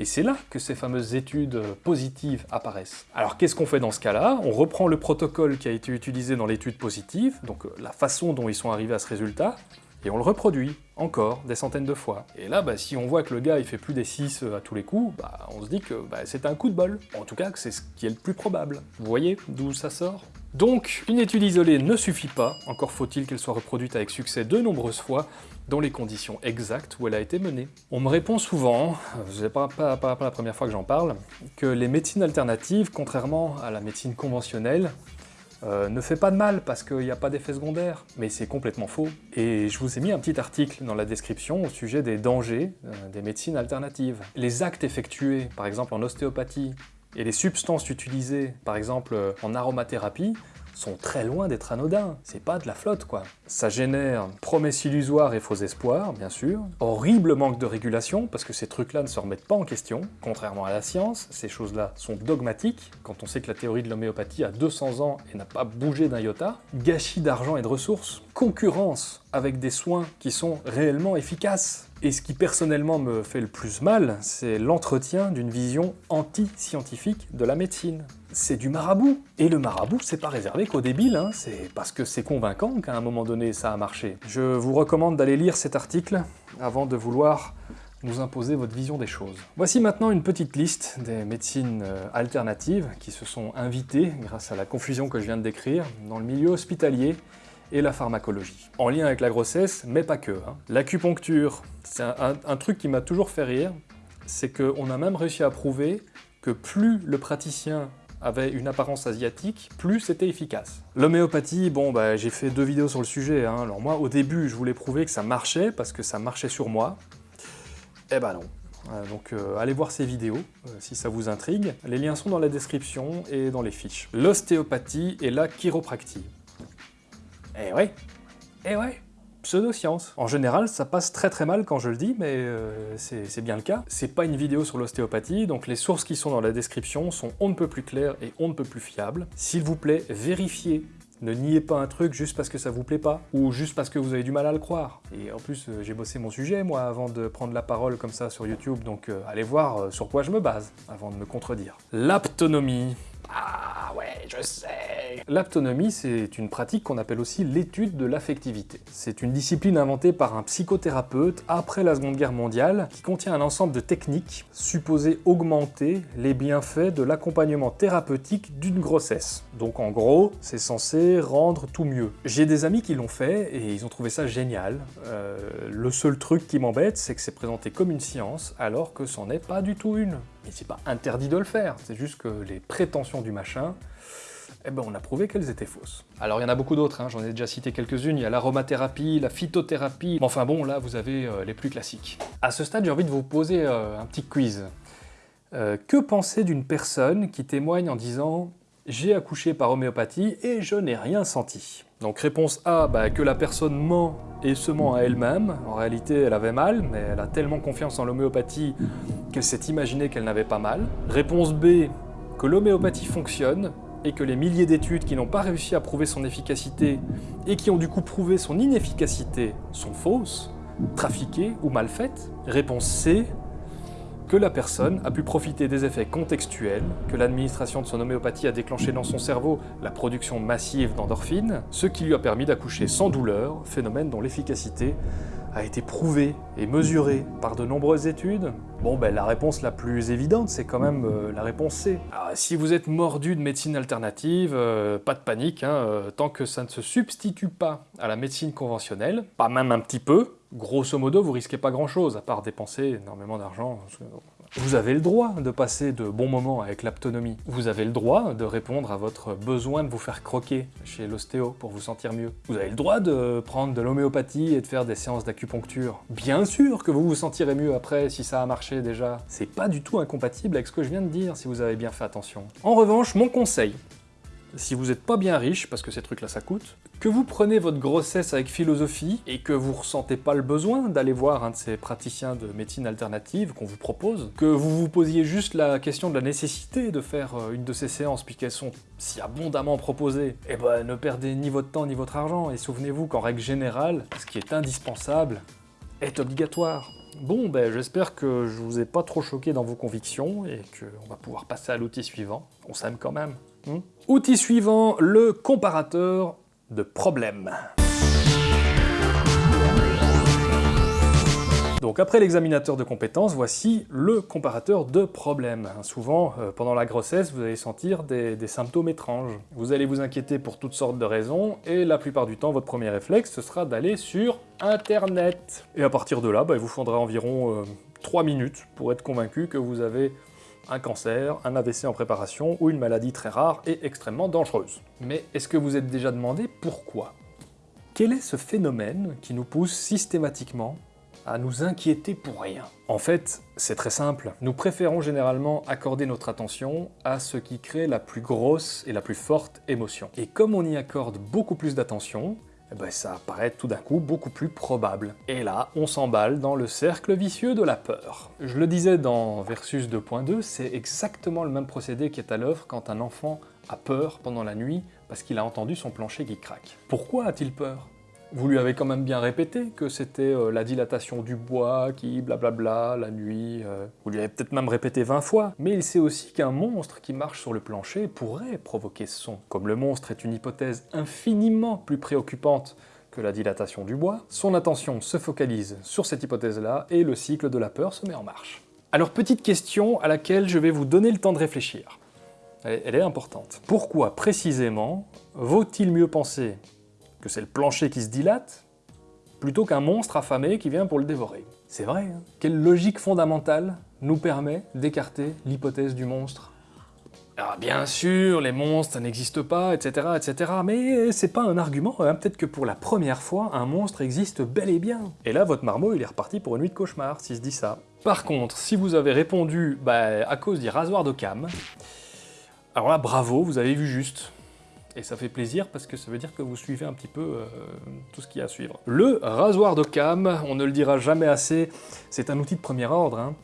Et c'est là que ces fameuses études positives apparaissent. Alors qu'est-ce qu'on fait dans ce cas-là? On reprend le protocole qui a été utilisé dans l'étude positive, donc euh, la façon dont ils sont arrivés à ce résultat, et on le reproduit, encore, des centaines de fois. Et là, bah, si on voit que le gars il fait plus des 6 euh, à tous les coups, bah, on se dit que bah, c'est un coup de bol. En tout cas, c'est ce qui est le plus probable. Vous voyez d'où ça sort? Donc, une étude isolée ne suffit pas, encore faut-il qu'elle soit reproduite avec succès de nombreuses fois, dans les conditions exactes où elle a été menée. On me répond souvent, c'est pas, pas, la première fois que j'en parle, que les médecines alternatives, contrairement à la médecine conventionnelle, euh, ne fait pas de mal parce qu'il n'y a pas d'effet secondaire. Mais c'est complètement faux. Et je vous ai mis un petit article dans la description au sujet des dangers euh, des médecines alternatives. Les actes effectués, par exemple en ostéopathie, et les substances utilisées, par exemple euh, en aromathérapie, sont très loin d'être anodins. C'est pas de la flotte, quoi. Ça génère promesses illusoires et faux espoirs, bien sûr. Horrible manque de régulation, parce que ces trucs-là ne se remettent pas en question. Contrairement à la science, ces choses-là sont dogmatiques, quand on sait que la théorie de l'homéopathie a 200 ans et n'a pas bougé d'un iota. Gâchis d'argent et de ressources. Concurrence avec des soins qui sont réellement efficaces. Et ce qui personnellement me fait le plus mal, c'est l'entretien d'une vision anti-scientifique de la médecine. C'est du marabout. Et le marabout, c'est pas réservé qu'aux débiles, hein. c'est parce que c'est convaincant qu'à un moment donné ça a marché. Je vous recommande d'aller lire cet article avant de vouloir nous imposer votre vision des choses. Voici maintenant une petite liste des médecines euh, alternatives qui se sont invitées, grâce à la confusion que je viens de décrire, dans le milieu hospitalier et la pharmacologie. En lien avec la grossesse, mais pas que. Hein. L'acupuncture, c'est un, truc qui m'a toujours fait rire, c'est qu'on a même réussi à prouver que plus le praticien avait une apparence asiatique, plus c'était efficace. L'homéopathie, bon bah j'ai fait deux vidéos sur le sujet, hein. alors moi au début je voulais prouver que ça marchait parce que ça marchait sur moi, eh ben non. Euh, donc euh, allez voir ces vidéos euh, si ça vous intrigue, les liens sont dans la description et dans les fiches. L'ostéopathie et la chiropractie. Eh ouais, eh ouais, pseudo-science. En général, ça passe très très mal quand je le dis, mais euh, c'est bien le cas. C'est pas une vidéo sur l'ostéopathie, donc les sources qui sont dans la description sont on ne peut plus claires et on ne peut plus fiables. S'il vous plaît, vérifiez ne niez pas un truc juste parce que ça vous plaît pas, ou juste parce que vous avez du mal à le croire. Et en plus, euh, j'ai bossé mon sujet, moi, avant de prendre la parole comme ça sur YouTube, donc euh, allez voir sur quoi je me base, avant de me contredire. L'aptonomie. Ah ouais, je sais L'aptonomie, c'est une pratique qu'on appelle aussi l'étude de l'affectivité. C'est une discipline inventée par un psychothérapeute après la Seconde Guerre mondiale qui contient un ensemble de techniques supposées augmenter les bienfaits de l'accompagnement thérapeutique d'une grossesse. Donc en gros, c'est censé rendre tout mieux. J'ai des amis qui l'ont fait et ils ont trouvé ça génial. Euh, le seul truc qui m'embête, c'est que c'est présenté comme une science alors que c'en est pas du tout une. Mais c'est pas interdit de le faire, c'est juste que les prétentions du machin, eh ben on a prouvé qu'elles étaient fausses. Alors il y en a beaucoup d'autres, hein, j'en ai déjà cité quelques-unes, il y a l'aromathérapie, la phytothérapie, mais enfin bon, là vous avez euh, les plus classiques. À ce stade, j'ai envie de vous poser euh, un petit quiz. Euh, que penser d'une personne qui témoigne en disant « j'ai accouché par homéopathie et je n'ai rien senti ». Donc réponse A, bah, que la personne ment et se ment à elle-même. En réalité, elle avait mal, mais elle a tellement confiance en l'homéopathie qu'elle s'est imaginée qu'elle n'avait pas mal. Réponse B, que l'homéopathie fonctionne et que les milliers d'études qui n'ont pas réussi à prouver son efficacité et qui ont du coup prouvé son inefficacité sont fausses, trafiquées ou mal faites. Réponse C, que la personne a pu profiter des effets contextuels, que l'administration de son homéopathie a déclenché dans son cerveau la production massive d'endorphines, ce qui lui a permis d'accoucher sans douleur, phénomène dont l'efficacité a été prouvée et mesurée par de nombreuses études Bon, ben la réponse la plus évidente, c'est quand même euh, la réponse C. Alors, si vous êtes mordu de médecine alternative, euh, pas de panique, hein, euh, tant que ça ne se substitue pas à la médecine conventionnelle, pas même un petit peu, grosso modo, vous risquez pas grand-chose, à part dépenser énormément d'argent. Vous avez le droit de passer de bons moments avec l'aptonomie. Vous avez le droit de répondre à votre besoin de vous faire croquer chez l'ostéo pour vous sentir mieux. Vous avez le droit de prendre de l'homéopathie et de faire des séances d'acupuncture. Bien sûr que vous vous sentirez mieux après si ça a marché déjà. C'est pas du tout incompatible avec ce que je viens de dire si vous avez bien fait attention. En revanche, mon conseil, si vous n'êtes pas bien riche, parce que ces trucs-là ça coûte, que vous prenez votre grossesse avec philosophie et que vous ressentez pas le besoin d'aller voir un de ces praticiens de médecine alternative qu'on vous propose, que vous vous posiez juste la question de la nécessité de faire euh, une de ces séances puisqu'elles sont si abondamment proposées, eh ben ne perdez ni votre temps ni votre argent et souvenez-vous qu'en règle générale, ce qui est indispensable est obligatoire. Bon, ben j'espère que je vous ai pas trop choqué dans vos convictions et qu'on va pouvoir passer à l'outil suivant. On s'aime quand même. Hmm outil suivant, le comparateur de problèmes. Donc après l'examinateur de compétences, voici le comparateur de problèmes. Souvent, euh, pendant la grossesse, vous allez sentir des, symptômes étranges. Vous allez vous inquiéter pour toutes sortes de raisons, et la plupart du temps, votre premier réflexe, ce sera d'aller sur Internet. Et à partir de là, bah, il vous faudra environ 3 euh, minutes pour être convaincu que vous avez un cancer, un AVC en préparation ou une maladie très rare et extrêmement dangereuse. Mais est-ce que vous êtes déjà demandé pourquoi? Quel est ce phénomène qui nous pousse systématiquement à nous inquiéter pour rien? En fait, c'est très simple. Nous préférons généralement accorder notre attention à ce qui crée la plus grosse et la plus forte émotion. Et comme on y accorde beaucoup plus d'attention, eh ben, ça apparaît tout d'un coup beaucoup plus probable. Et là, on s'emballe dans le cercle vicieux de la peur. Je le disais dans Versus 2.2, c'est exactement le même procédé qui est à l'œuvre quand un enfant a peur pendant la nuit parce qu'il a entendu son plancher qui craque. Pourquoi a-t-il peur? Vous lui avez quand même bien répété que c'était euh, la dilatation du bois qui blablabla la nuit, euh. vous lui avez peut-être même répété 20 fois, mais il sait aussi qu'un monstre qui marche sur le plancher pourrait provoquer ce son. Comme le monstre est une hypothèse infiniment plus préoccupante que la dilatation du bois, son attention se focalise sur cette hypothèse-là et le cycle de la peur se met en marche. Alors petite question à laquelle je vais vous donner le temps de réfléchir. elle est importante. Pourquoi précisément vaut-il mieux penser que c'est le plancher qui se dilate, plutôt qu'un monstre affamé qui vient pour le dévorer. C'est vrai, hein Quelle logique fondamentale nous permet d'écarter l'hypothèse du monstre? Alors bien sûr, les monstres, ça n'existe pas, etc., etc., mais c'est pas un argument, hein. peut-être que pour la première fois, un monstre existe bel et bien. Et là, votre marmot, il est reparti pour une nuit de cauchemar, s'il se dit ça. Par contre, si vous avez répondu, bah, à cause du rasoir de cam, alors là, bravo, vous avez vu juste. Et ça fait plaisir parce que ça veut dire que vous suivez un petit peu euh, tout ce qu'il y a à suivre. Le rasoir de cam, on ne le dira jamais assez, c'est un outil de premier ordre. Hein.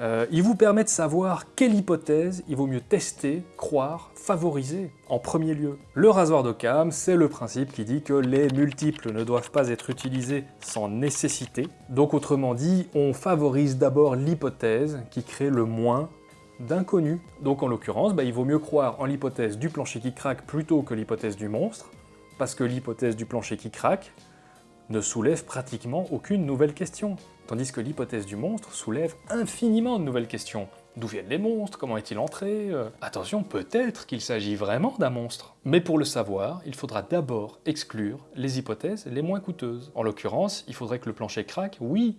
Euh, il vous permet de savoir quelle hypothèse il vaut mieux tester, croire, favoriser en premier lieu. Le rasoir de cam, c'est le principe qui dit que les multiples ne doivent pas être utilisés sans nécessité. Donc autrement dit, on favorise d'abord l'hypothèse qui crée le moins d'inconnu. Donc en l'occurrence, bah, il vaut mieux croire en l'hypothèse du plancher qui craque plutôt que l'hypothèse du monstre, parce que l'hypothèse du plancher qui craque ne soulève pratiquement aucune nouvelle question, tandis que l'hypothèse du monstre soulève infiniment de nouvelles questions. D'où viennent les monstres? Comment est-il entré? Euh, Attention, peut-être qu'il s'agit vraiment d'un monstre. Mais pour le savoir, il faudra d'abord exclure les hypothèses les moins coûteuses. En l'occurrence, il faudrait que le plancher craque, oui,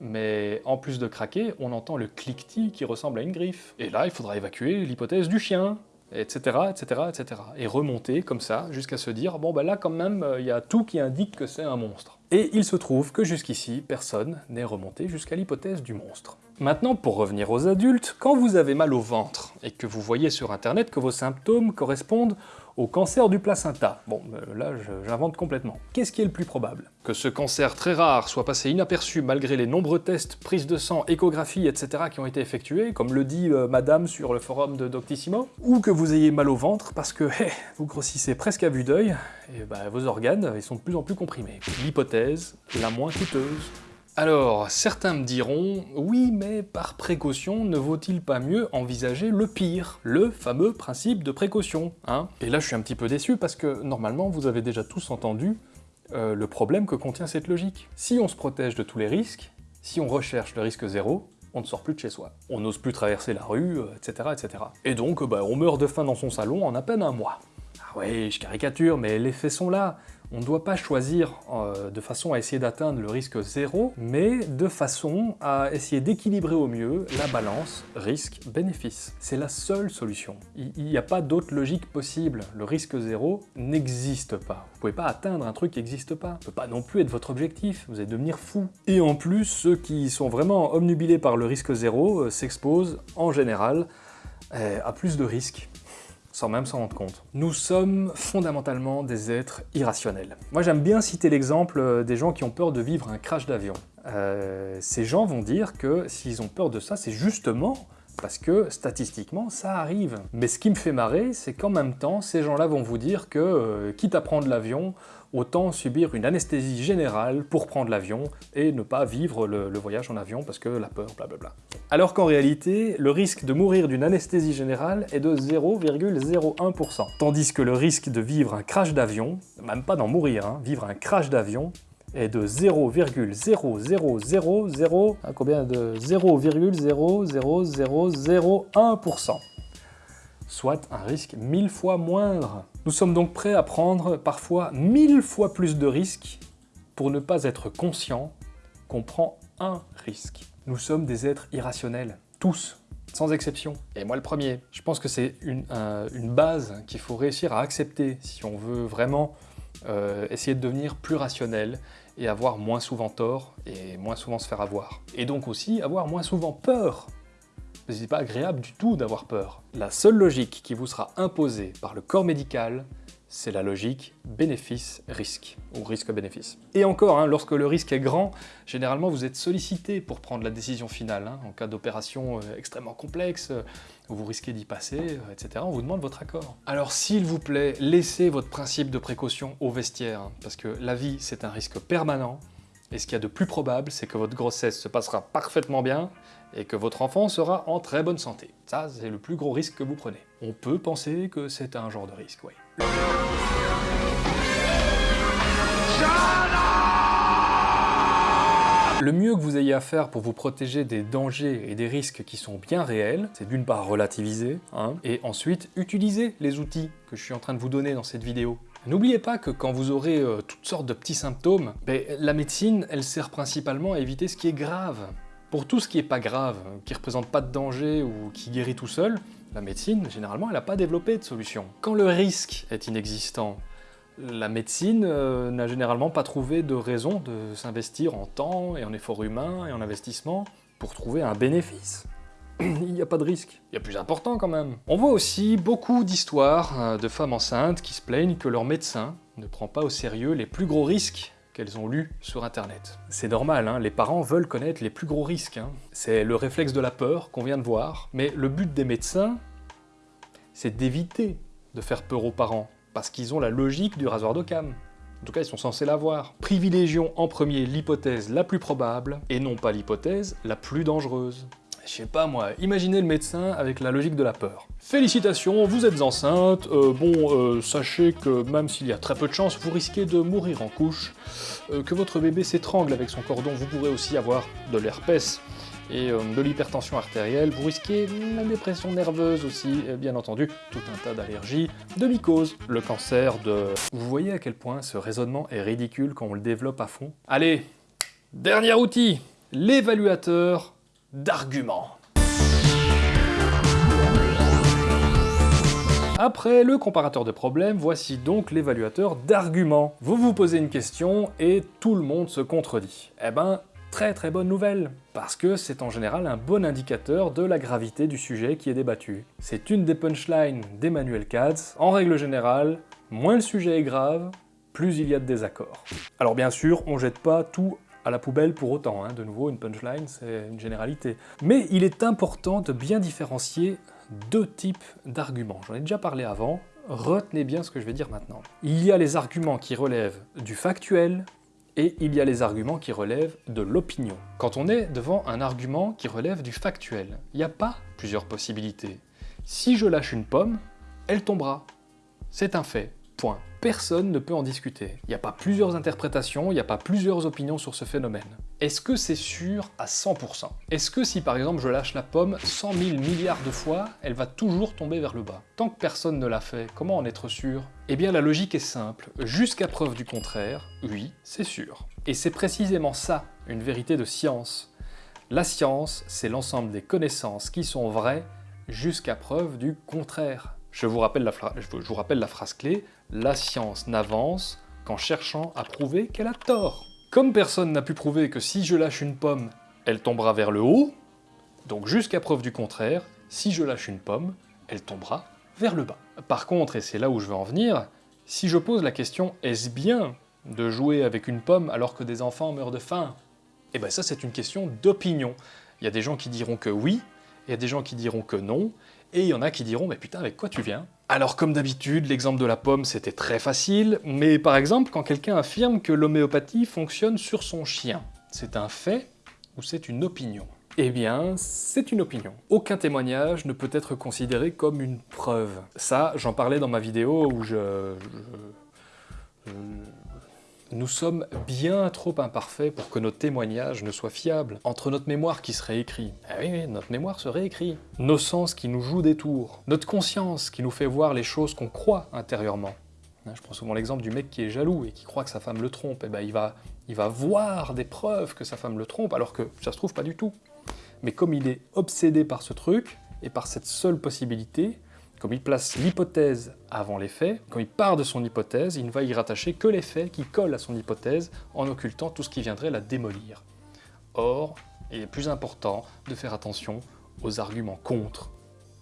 mais en plus de craquer, on entend le cliquetis qui ressemble à une griffe. Et là, il faudra évacuer l'hypothèse du chien, etc., etc., etc. Et remonter comme ça, jusqu'à se dire, bon bah là quand même, il y a tout qui indique que c'est un monstre. Et il se trouve que jusqu'ici, personne n'est remonté jusqu'à l'hypothèse du monstre. Maintenant, pour revenir aux adultes, quand vous avez mal au ventre, et que vous voyez sur internet que vos symptômes correspondent au cancer du placenta. Bon, euh, là j'invente complètement. Qu'est-ce qui est le plus probable? Que ce cancer très rare soit passé inaperçu malgré les nombreux tests, prises de sang, échographies, etc. qui ont été effectués, comme le dit euh, madame sur le forum de Doctissimo, ou que vous ayez mal au ventre parce que vous grossissez presque à vue d'œil, et bah, vos organes sont de plus en plus comprimés. L'hypothèse la moins coûteuse alors, certains me diront, oui, mais par précaution, ne vaut-il pas mieux envisager le pire, le fameux principe de précaution, hein? Et là, je suis un petit peu déçu parce que, normalement, vous avez déjà tous entendu euh, le problème que contient cette logique. Si on se protège de tous les risques, si on recherche le risque zéro, on ne sort plus de chez soi. On n'ose plus traverser la rue, etc., euh, etc. Et donc, bah, on meurt de faim dans son salon en à peine un mois. Ah oui, je caricature, mais les faits sont là. On ne doit pas choisir euh, de façon à essayer d'atteindre le risque zéro, mais de façon à essayer d'équilibrer au mieux la balance risque-bénéfice. C'est la seule solution. Il n'y a pas d'autre logique possible. Le risque zéro n'existe pas. Vous pouvez pas atteindre un truc qui n'existe pas. Ça peut pas non plus être votre objectif, vous allez devenir fou. Et en plus, ceux qui sont vraiment omnubilés par le risque zéro euh, s'exposent, en général, euh, à plus de risques sans même s'en rendre compte. Nous sommes fondamentalement des êtres irrationnels. Moi j'aime bien citer l'exemple euh, des gens qui ont peur de vivre un crash d'avion. Euh, ces gens vont dire que s'ils ont peur de ça, c'est justement parce que statistiquement, ça arrive. Mais ce qui me fait marrer, c'est qu'en même temps, ces gens-là vont vous dire que, euh, quitte à prendre l'avion, autant subir une anesthésie générale pour prendre l'avion et ne pas vivre le, voyage en avion parce que la peur, blablabla. Alors qu'en réalité, le risque de mourir d'une anesthésie générale est de 0,01%. Tandis que le risque de vivre un crash d'avion, même pas d'en mourir, hein, vivre un crash d'avion, est de 0,00001%. Hein, combien de 0,00001%. Soit un risque mille fois moindre. Nous sommes donc prêts à prendre parfois mille fois plus de risques pour ne pas être conscient qu'on prend un risque. Nous sommes des êtres irrationnels, tous, sans exception. Et moi le premier. Je pense que c'est une, une, base qu'il faut réussir à accepter si on veut vraiment euh, essayer de devenir plus rationnel et avoir moins souvent tort et moins souvent se faire avoir. Et donc aussi avoir moins souvent peur n'est pas agréable du tout d'avoir peur. La seule logique qui vous sera imposée par le corps médical, c'est la logique bénéfice-risque, ou risque-bénéfice. Et encore, hein, lorsque le risque est grand, généralement vous êtes sollicité pour prendre la décision finale. Hein. en cas d'opération euh, extrêmement complexe, où vous risquez d'y passer, euh, etc., on vous demande votre accord. Alors s'il vous plaît, laissez votre principe de précaution au vestiaire, hein, parce que la vie c'est un risque permanent, et ce qu'il y a de plus probable, c'est que votre grossesse se passera parfaitement bien et que votre enfant sera en très bonne santé. Ça, c'est le plus gros risque que vous prenez. On peut penser que c'est un genre de risque, oui. Le mieux que vous ayez à faire pour vous protéger des dangers et des risques qui sont bien réels, c'est d'une part relativiser, hein, et ensuite utiliser les outils que je suis en train de vous donner dans cette vidéo. N'oubliez pas que quand vous aurez euh, toutes sortes de petits symptômes, ben, la médecine, elle sert principalement à éviter ce qui est grave. Pour tout ce qui n'est pas grave, qui ne représente pas de danger ou qui guérit tout seul, la médecine, généralement, elle n'a pas développé de solution. Quand le risque est inexistant, la médecine euh, n'a généralement pas trouvé de raison de s'investir en temps et en effort humain et en investissement pour trouver un bénéfice. Il n'y a pas de risque. Il y a plus important quand même. On voit aussi beaucoup d'histoires euh, de femmes enceintes qui se plaignent que leur médecin ne prend pas au sérieux les plus gros risques qu'elles ont lus sur internet. C'est normal, hein, les parents veulent connaître les plus gros risques. Hein. C'est le réflexe de la peur qu'on vient de voir, mais le but des médecins, c'est d'éviter de faire peur aux parents, parce qu'ils ont la logique du rasoir d'Occam. En tout cas, ils sont censés l'avoir. Privilégions en premier l'hypothèse la plus probable, et non pas l'hypothèse la plus dangereuse. Je sais pas moi, imaginez le médecin avec la logique de la peur. Félicitations, vous êtes enceinte, euh, bon, euh, sachez que même s'il y a très peu de chances, vous risquez de mourir en couche, euh, que votre bébé s'étrangle avec son cordon, vous pourrez aussi avoir de l'herpès et de l'hypertension artérielle, vous risquez la dépression nerveuse aussi, bien entendu, tout un tas d'allergies, de mycose, le cancer, de... Vous voyez à quel point ce raisonnement est ridicule quand on le développe à fond? Allez, dernier outil, l'évaluateur d'arguments. Après le comparateur de problèmes, voici donc l'évaluateur d'arguments. Vous vous posez une question et tout le monde se contredit. Eh ben, très très bonne nouvelle, parce que c'est en général un bon indicateur de la gravité du sujet qui est débattu. C'est une des punchlines d'Emmanuel Katz. En règle générale, moins le sujet est grave, plus il y a de désaccords. Alors bien sûr, on jette pas tout à la poubelle pour autant. Hein. De nouveau, une punchline, c'est une généralité. Mais il est important de bien différencier deux types d'arguments. J'en ai déjà parlé avant, retenez bien ce que je vais dire maintenant. Il y a les arguments qui relèvent du factuel, et il y a les arguments qui relèvent de l'opinion. Quand on est devant un argument qui relève du factuel, il n'y a pas plusieurs possibilités. Si je lâche une pomme, elle tombera. C'est un fait. Point. Personne ne peut en discuter. Il n'y a pas plusieurs interprétations, il n'y a pas plusieurs opinions sur ce phénomène. Est-ce que c'est sûr à 100% Est-ce que si par exemple je lâche la pomme 100 000 milliards de fois, elle va toujours tomber vers le bas? Tant que personne ne l'a fait, comment en être sûr? Eh bien la logique est simple, jusqu'à preuve du contraire, oui, c'est sûr. Et c'est précisément ça, une vérité de science. La science, c'est l'ensemble des connaissances qui sont vraies jusqu'à preuve du contraire. Je vous, rappelle la je vous rappelle la phrase clé, la science n'avance qu'en cherchant à prouver qu'elle a tort. Comme personne n'a pu prouver que si je lâche une pomme, elle tombera vers le haut, donc jusqu'à preuve du contraire, si je lâche une pomme, elle tombera vers le bas. Par contre, et c'est là où je veux en venir, si je pose la question « est-ce bien de jouer avec une pomme alors que des enfants meurent de faim ?» Eh ben ça c'est une question d'opinion. Il y a des gens qui diront que oui, il y a des gens qui diront que non, et il y en a qui diront « mais putain, avec quoi tu viens ?» Alors comme d'habitude, l'exemple de la pomme c'était très facile, mais par exemple quand quelqu'un affirme que l'homéopathie fonctionne sur son chien, c'est un fait ou c'est une opinion? Eh bien, c'est une opinion. Aucun témoignage ne peut être considéré comme une preuve. Ça, j'en parlais dans ma vidéo où je, Nous sommes bien trop imparfaits pour que nos témoignages ne soient fiables. Entre notre mémoire qui se réécrit, oui, oui, notre mémoire se réécrit, nos sens qui nous jouent des tours, notre conscience qui nous fait voir les choses qu'on croit intérieurement. Hein, je prends souvent l'exemple du mec qui est jaloux et qui croit que sa femme le trompe. Et eh ben, il va, il va voir des preuves que sa femme le trompe, alors que ça se trouve pas du tout mais comme il est obsédé par ce truc, et par cette seule possibilité, comme il place l'hypothèse avant les faits, comme il part de son hypothèse, il ne va y rattacher que les faits qui collent à son hypothèse en occultant tout ce qui viendrait la démolir. Or, il est plus important de faire attention aux arguments contre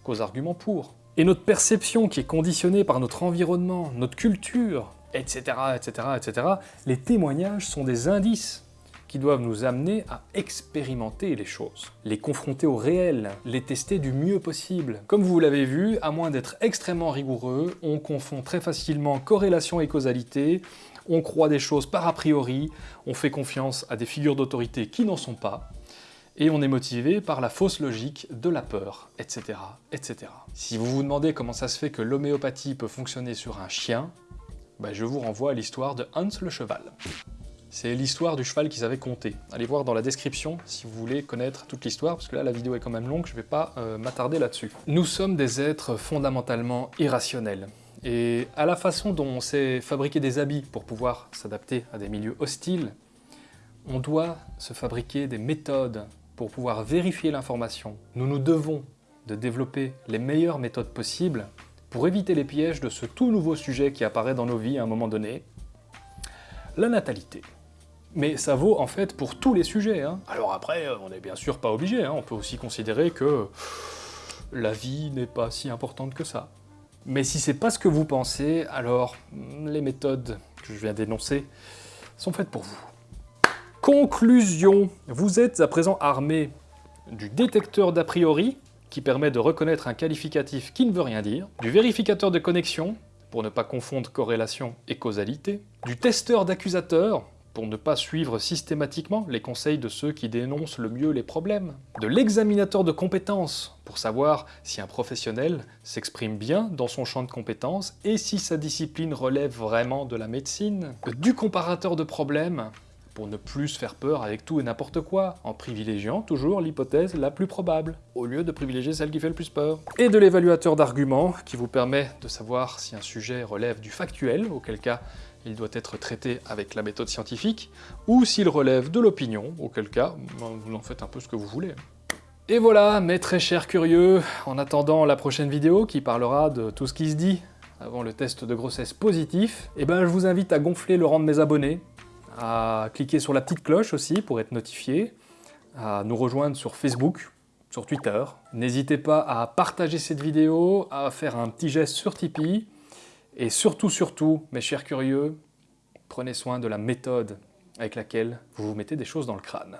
qu'aux arguments pour. Et notre perception qui est conditionnée par notre environnement, notre culture, etc., etc., etc., les témoignages sont des indices qui doivent nous amener à expérimenter les choses, les confronter au réel, les tester du mieux possible. Comme vous l'avez vu, à moins d'être extrêmement rigoureux, on confond très facilement corrélation et causalité, on croit des choses par a priori, on fait confiance à des figures d'autorité qui n'en sont pas, et on est motivé par la fausse logique de la peur, etc., etc. Si vous vous demandez comment ça se fait que l'homéopathie peut fonctionner sur un chien, bah, je vous renvoie à l'histoire de Hans le Cheval. C'est l'histoire du cheval qu'ils avaient compté. Allez voir dans la description si vous voulez connaître toute l'histoire, parce que là la vidéo est quand même longue, je ne vais pas euh, m'attarder là-dessus. Nous sommes des êtres fondamentalement irrationnels. Et à la façon dont on sait fabriquer des habits pour pouvoir s'adapter à des milieux hostiles, on doit se fabriquer des méthodes pour pouvoir vérifier l'information. Nous nous devons de développer les meilleures méthodes possibles pour éviter les pièges de ce tout nouveau sujet qui apparaît dans nos vies à un moment donné, la natalité. Mais ça vaut en fait pour tous les sujets. Hein. Alors après, on n'est bien sûr pas obligé, hein. on peut aussi considérer que la vie n'est pas si importante que ça. Mais si c'est pas ce que vous pensez, alors les méthodes que je viens d'énoncer sont faites pour vous. Conclusion Vous êtes à présent armé du détecteur d'a priori, qui permet de reconnaître un qualificatif qui ne veut rien dire, du vérificateur de connexion, pour ne pas confondre corrélation et causalité, du testeur d'accusateur, pour ne pas suivre systématiquement les conseils de ceux qui dénoncent le mieux les problèmes. De l'examinateur de compétences, pour savoir si un professionnel s'exprime bien dans son champ de compétences et si sa discipline relève vraiment de la médecine. Du comparateur de problèmes, pour ne plus faire peur avec tout et n'importe quoi, en privilégiant toujours l'hypothèse la plus probable, au lieu de privilégier celle qui fait le plus peur. Et de l'évaluateur d'arguments, qui vous permet de savoir si un sujet relève du factuel, auquel cas il doit être traité avec la méthode scientifique, ou s'il relève de l'opinion, auquel cas, ben, vous en faites un peu ce que vous voulez. Et voilà, mes très chers curieux, en attendant la prochaine vidéo qui parlera de tout ce qui se dit avant le test de grossesse positif, eh ben je vous invite à gonfler le rang de mes abonnés, à cliquer sur la petite cloche aussi pour être notifié, à nous rejoindre sur Facebook, sur Twitter. N'hésitez pas à partager cette vidéo, à faire un petit geste sur Tipeee, et surtout, surtout, mes chers curieux, prenez soin de la méthode avec laquelle vous vous mettez des choses dans le crâne.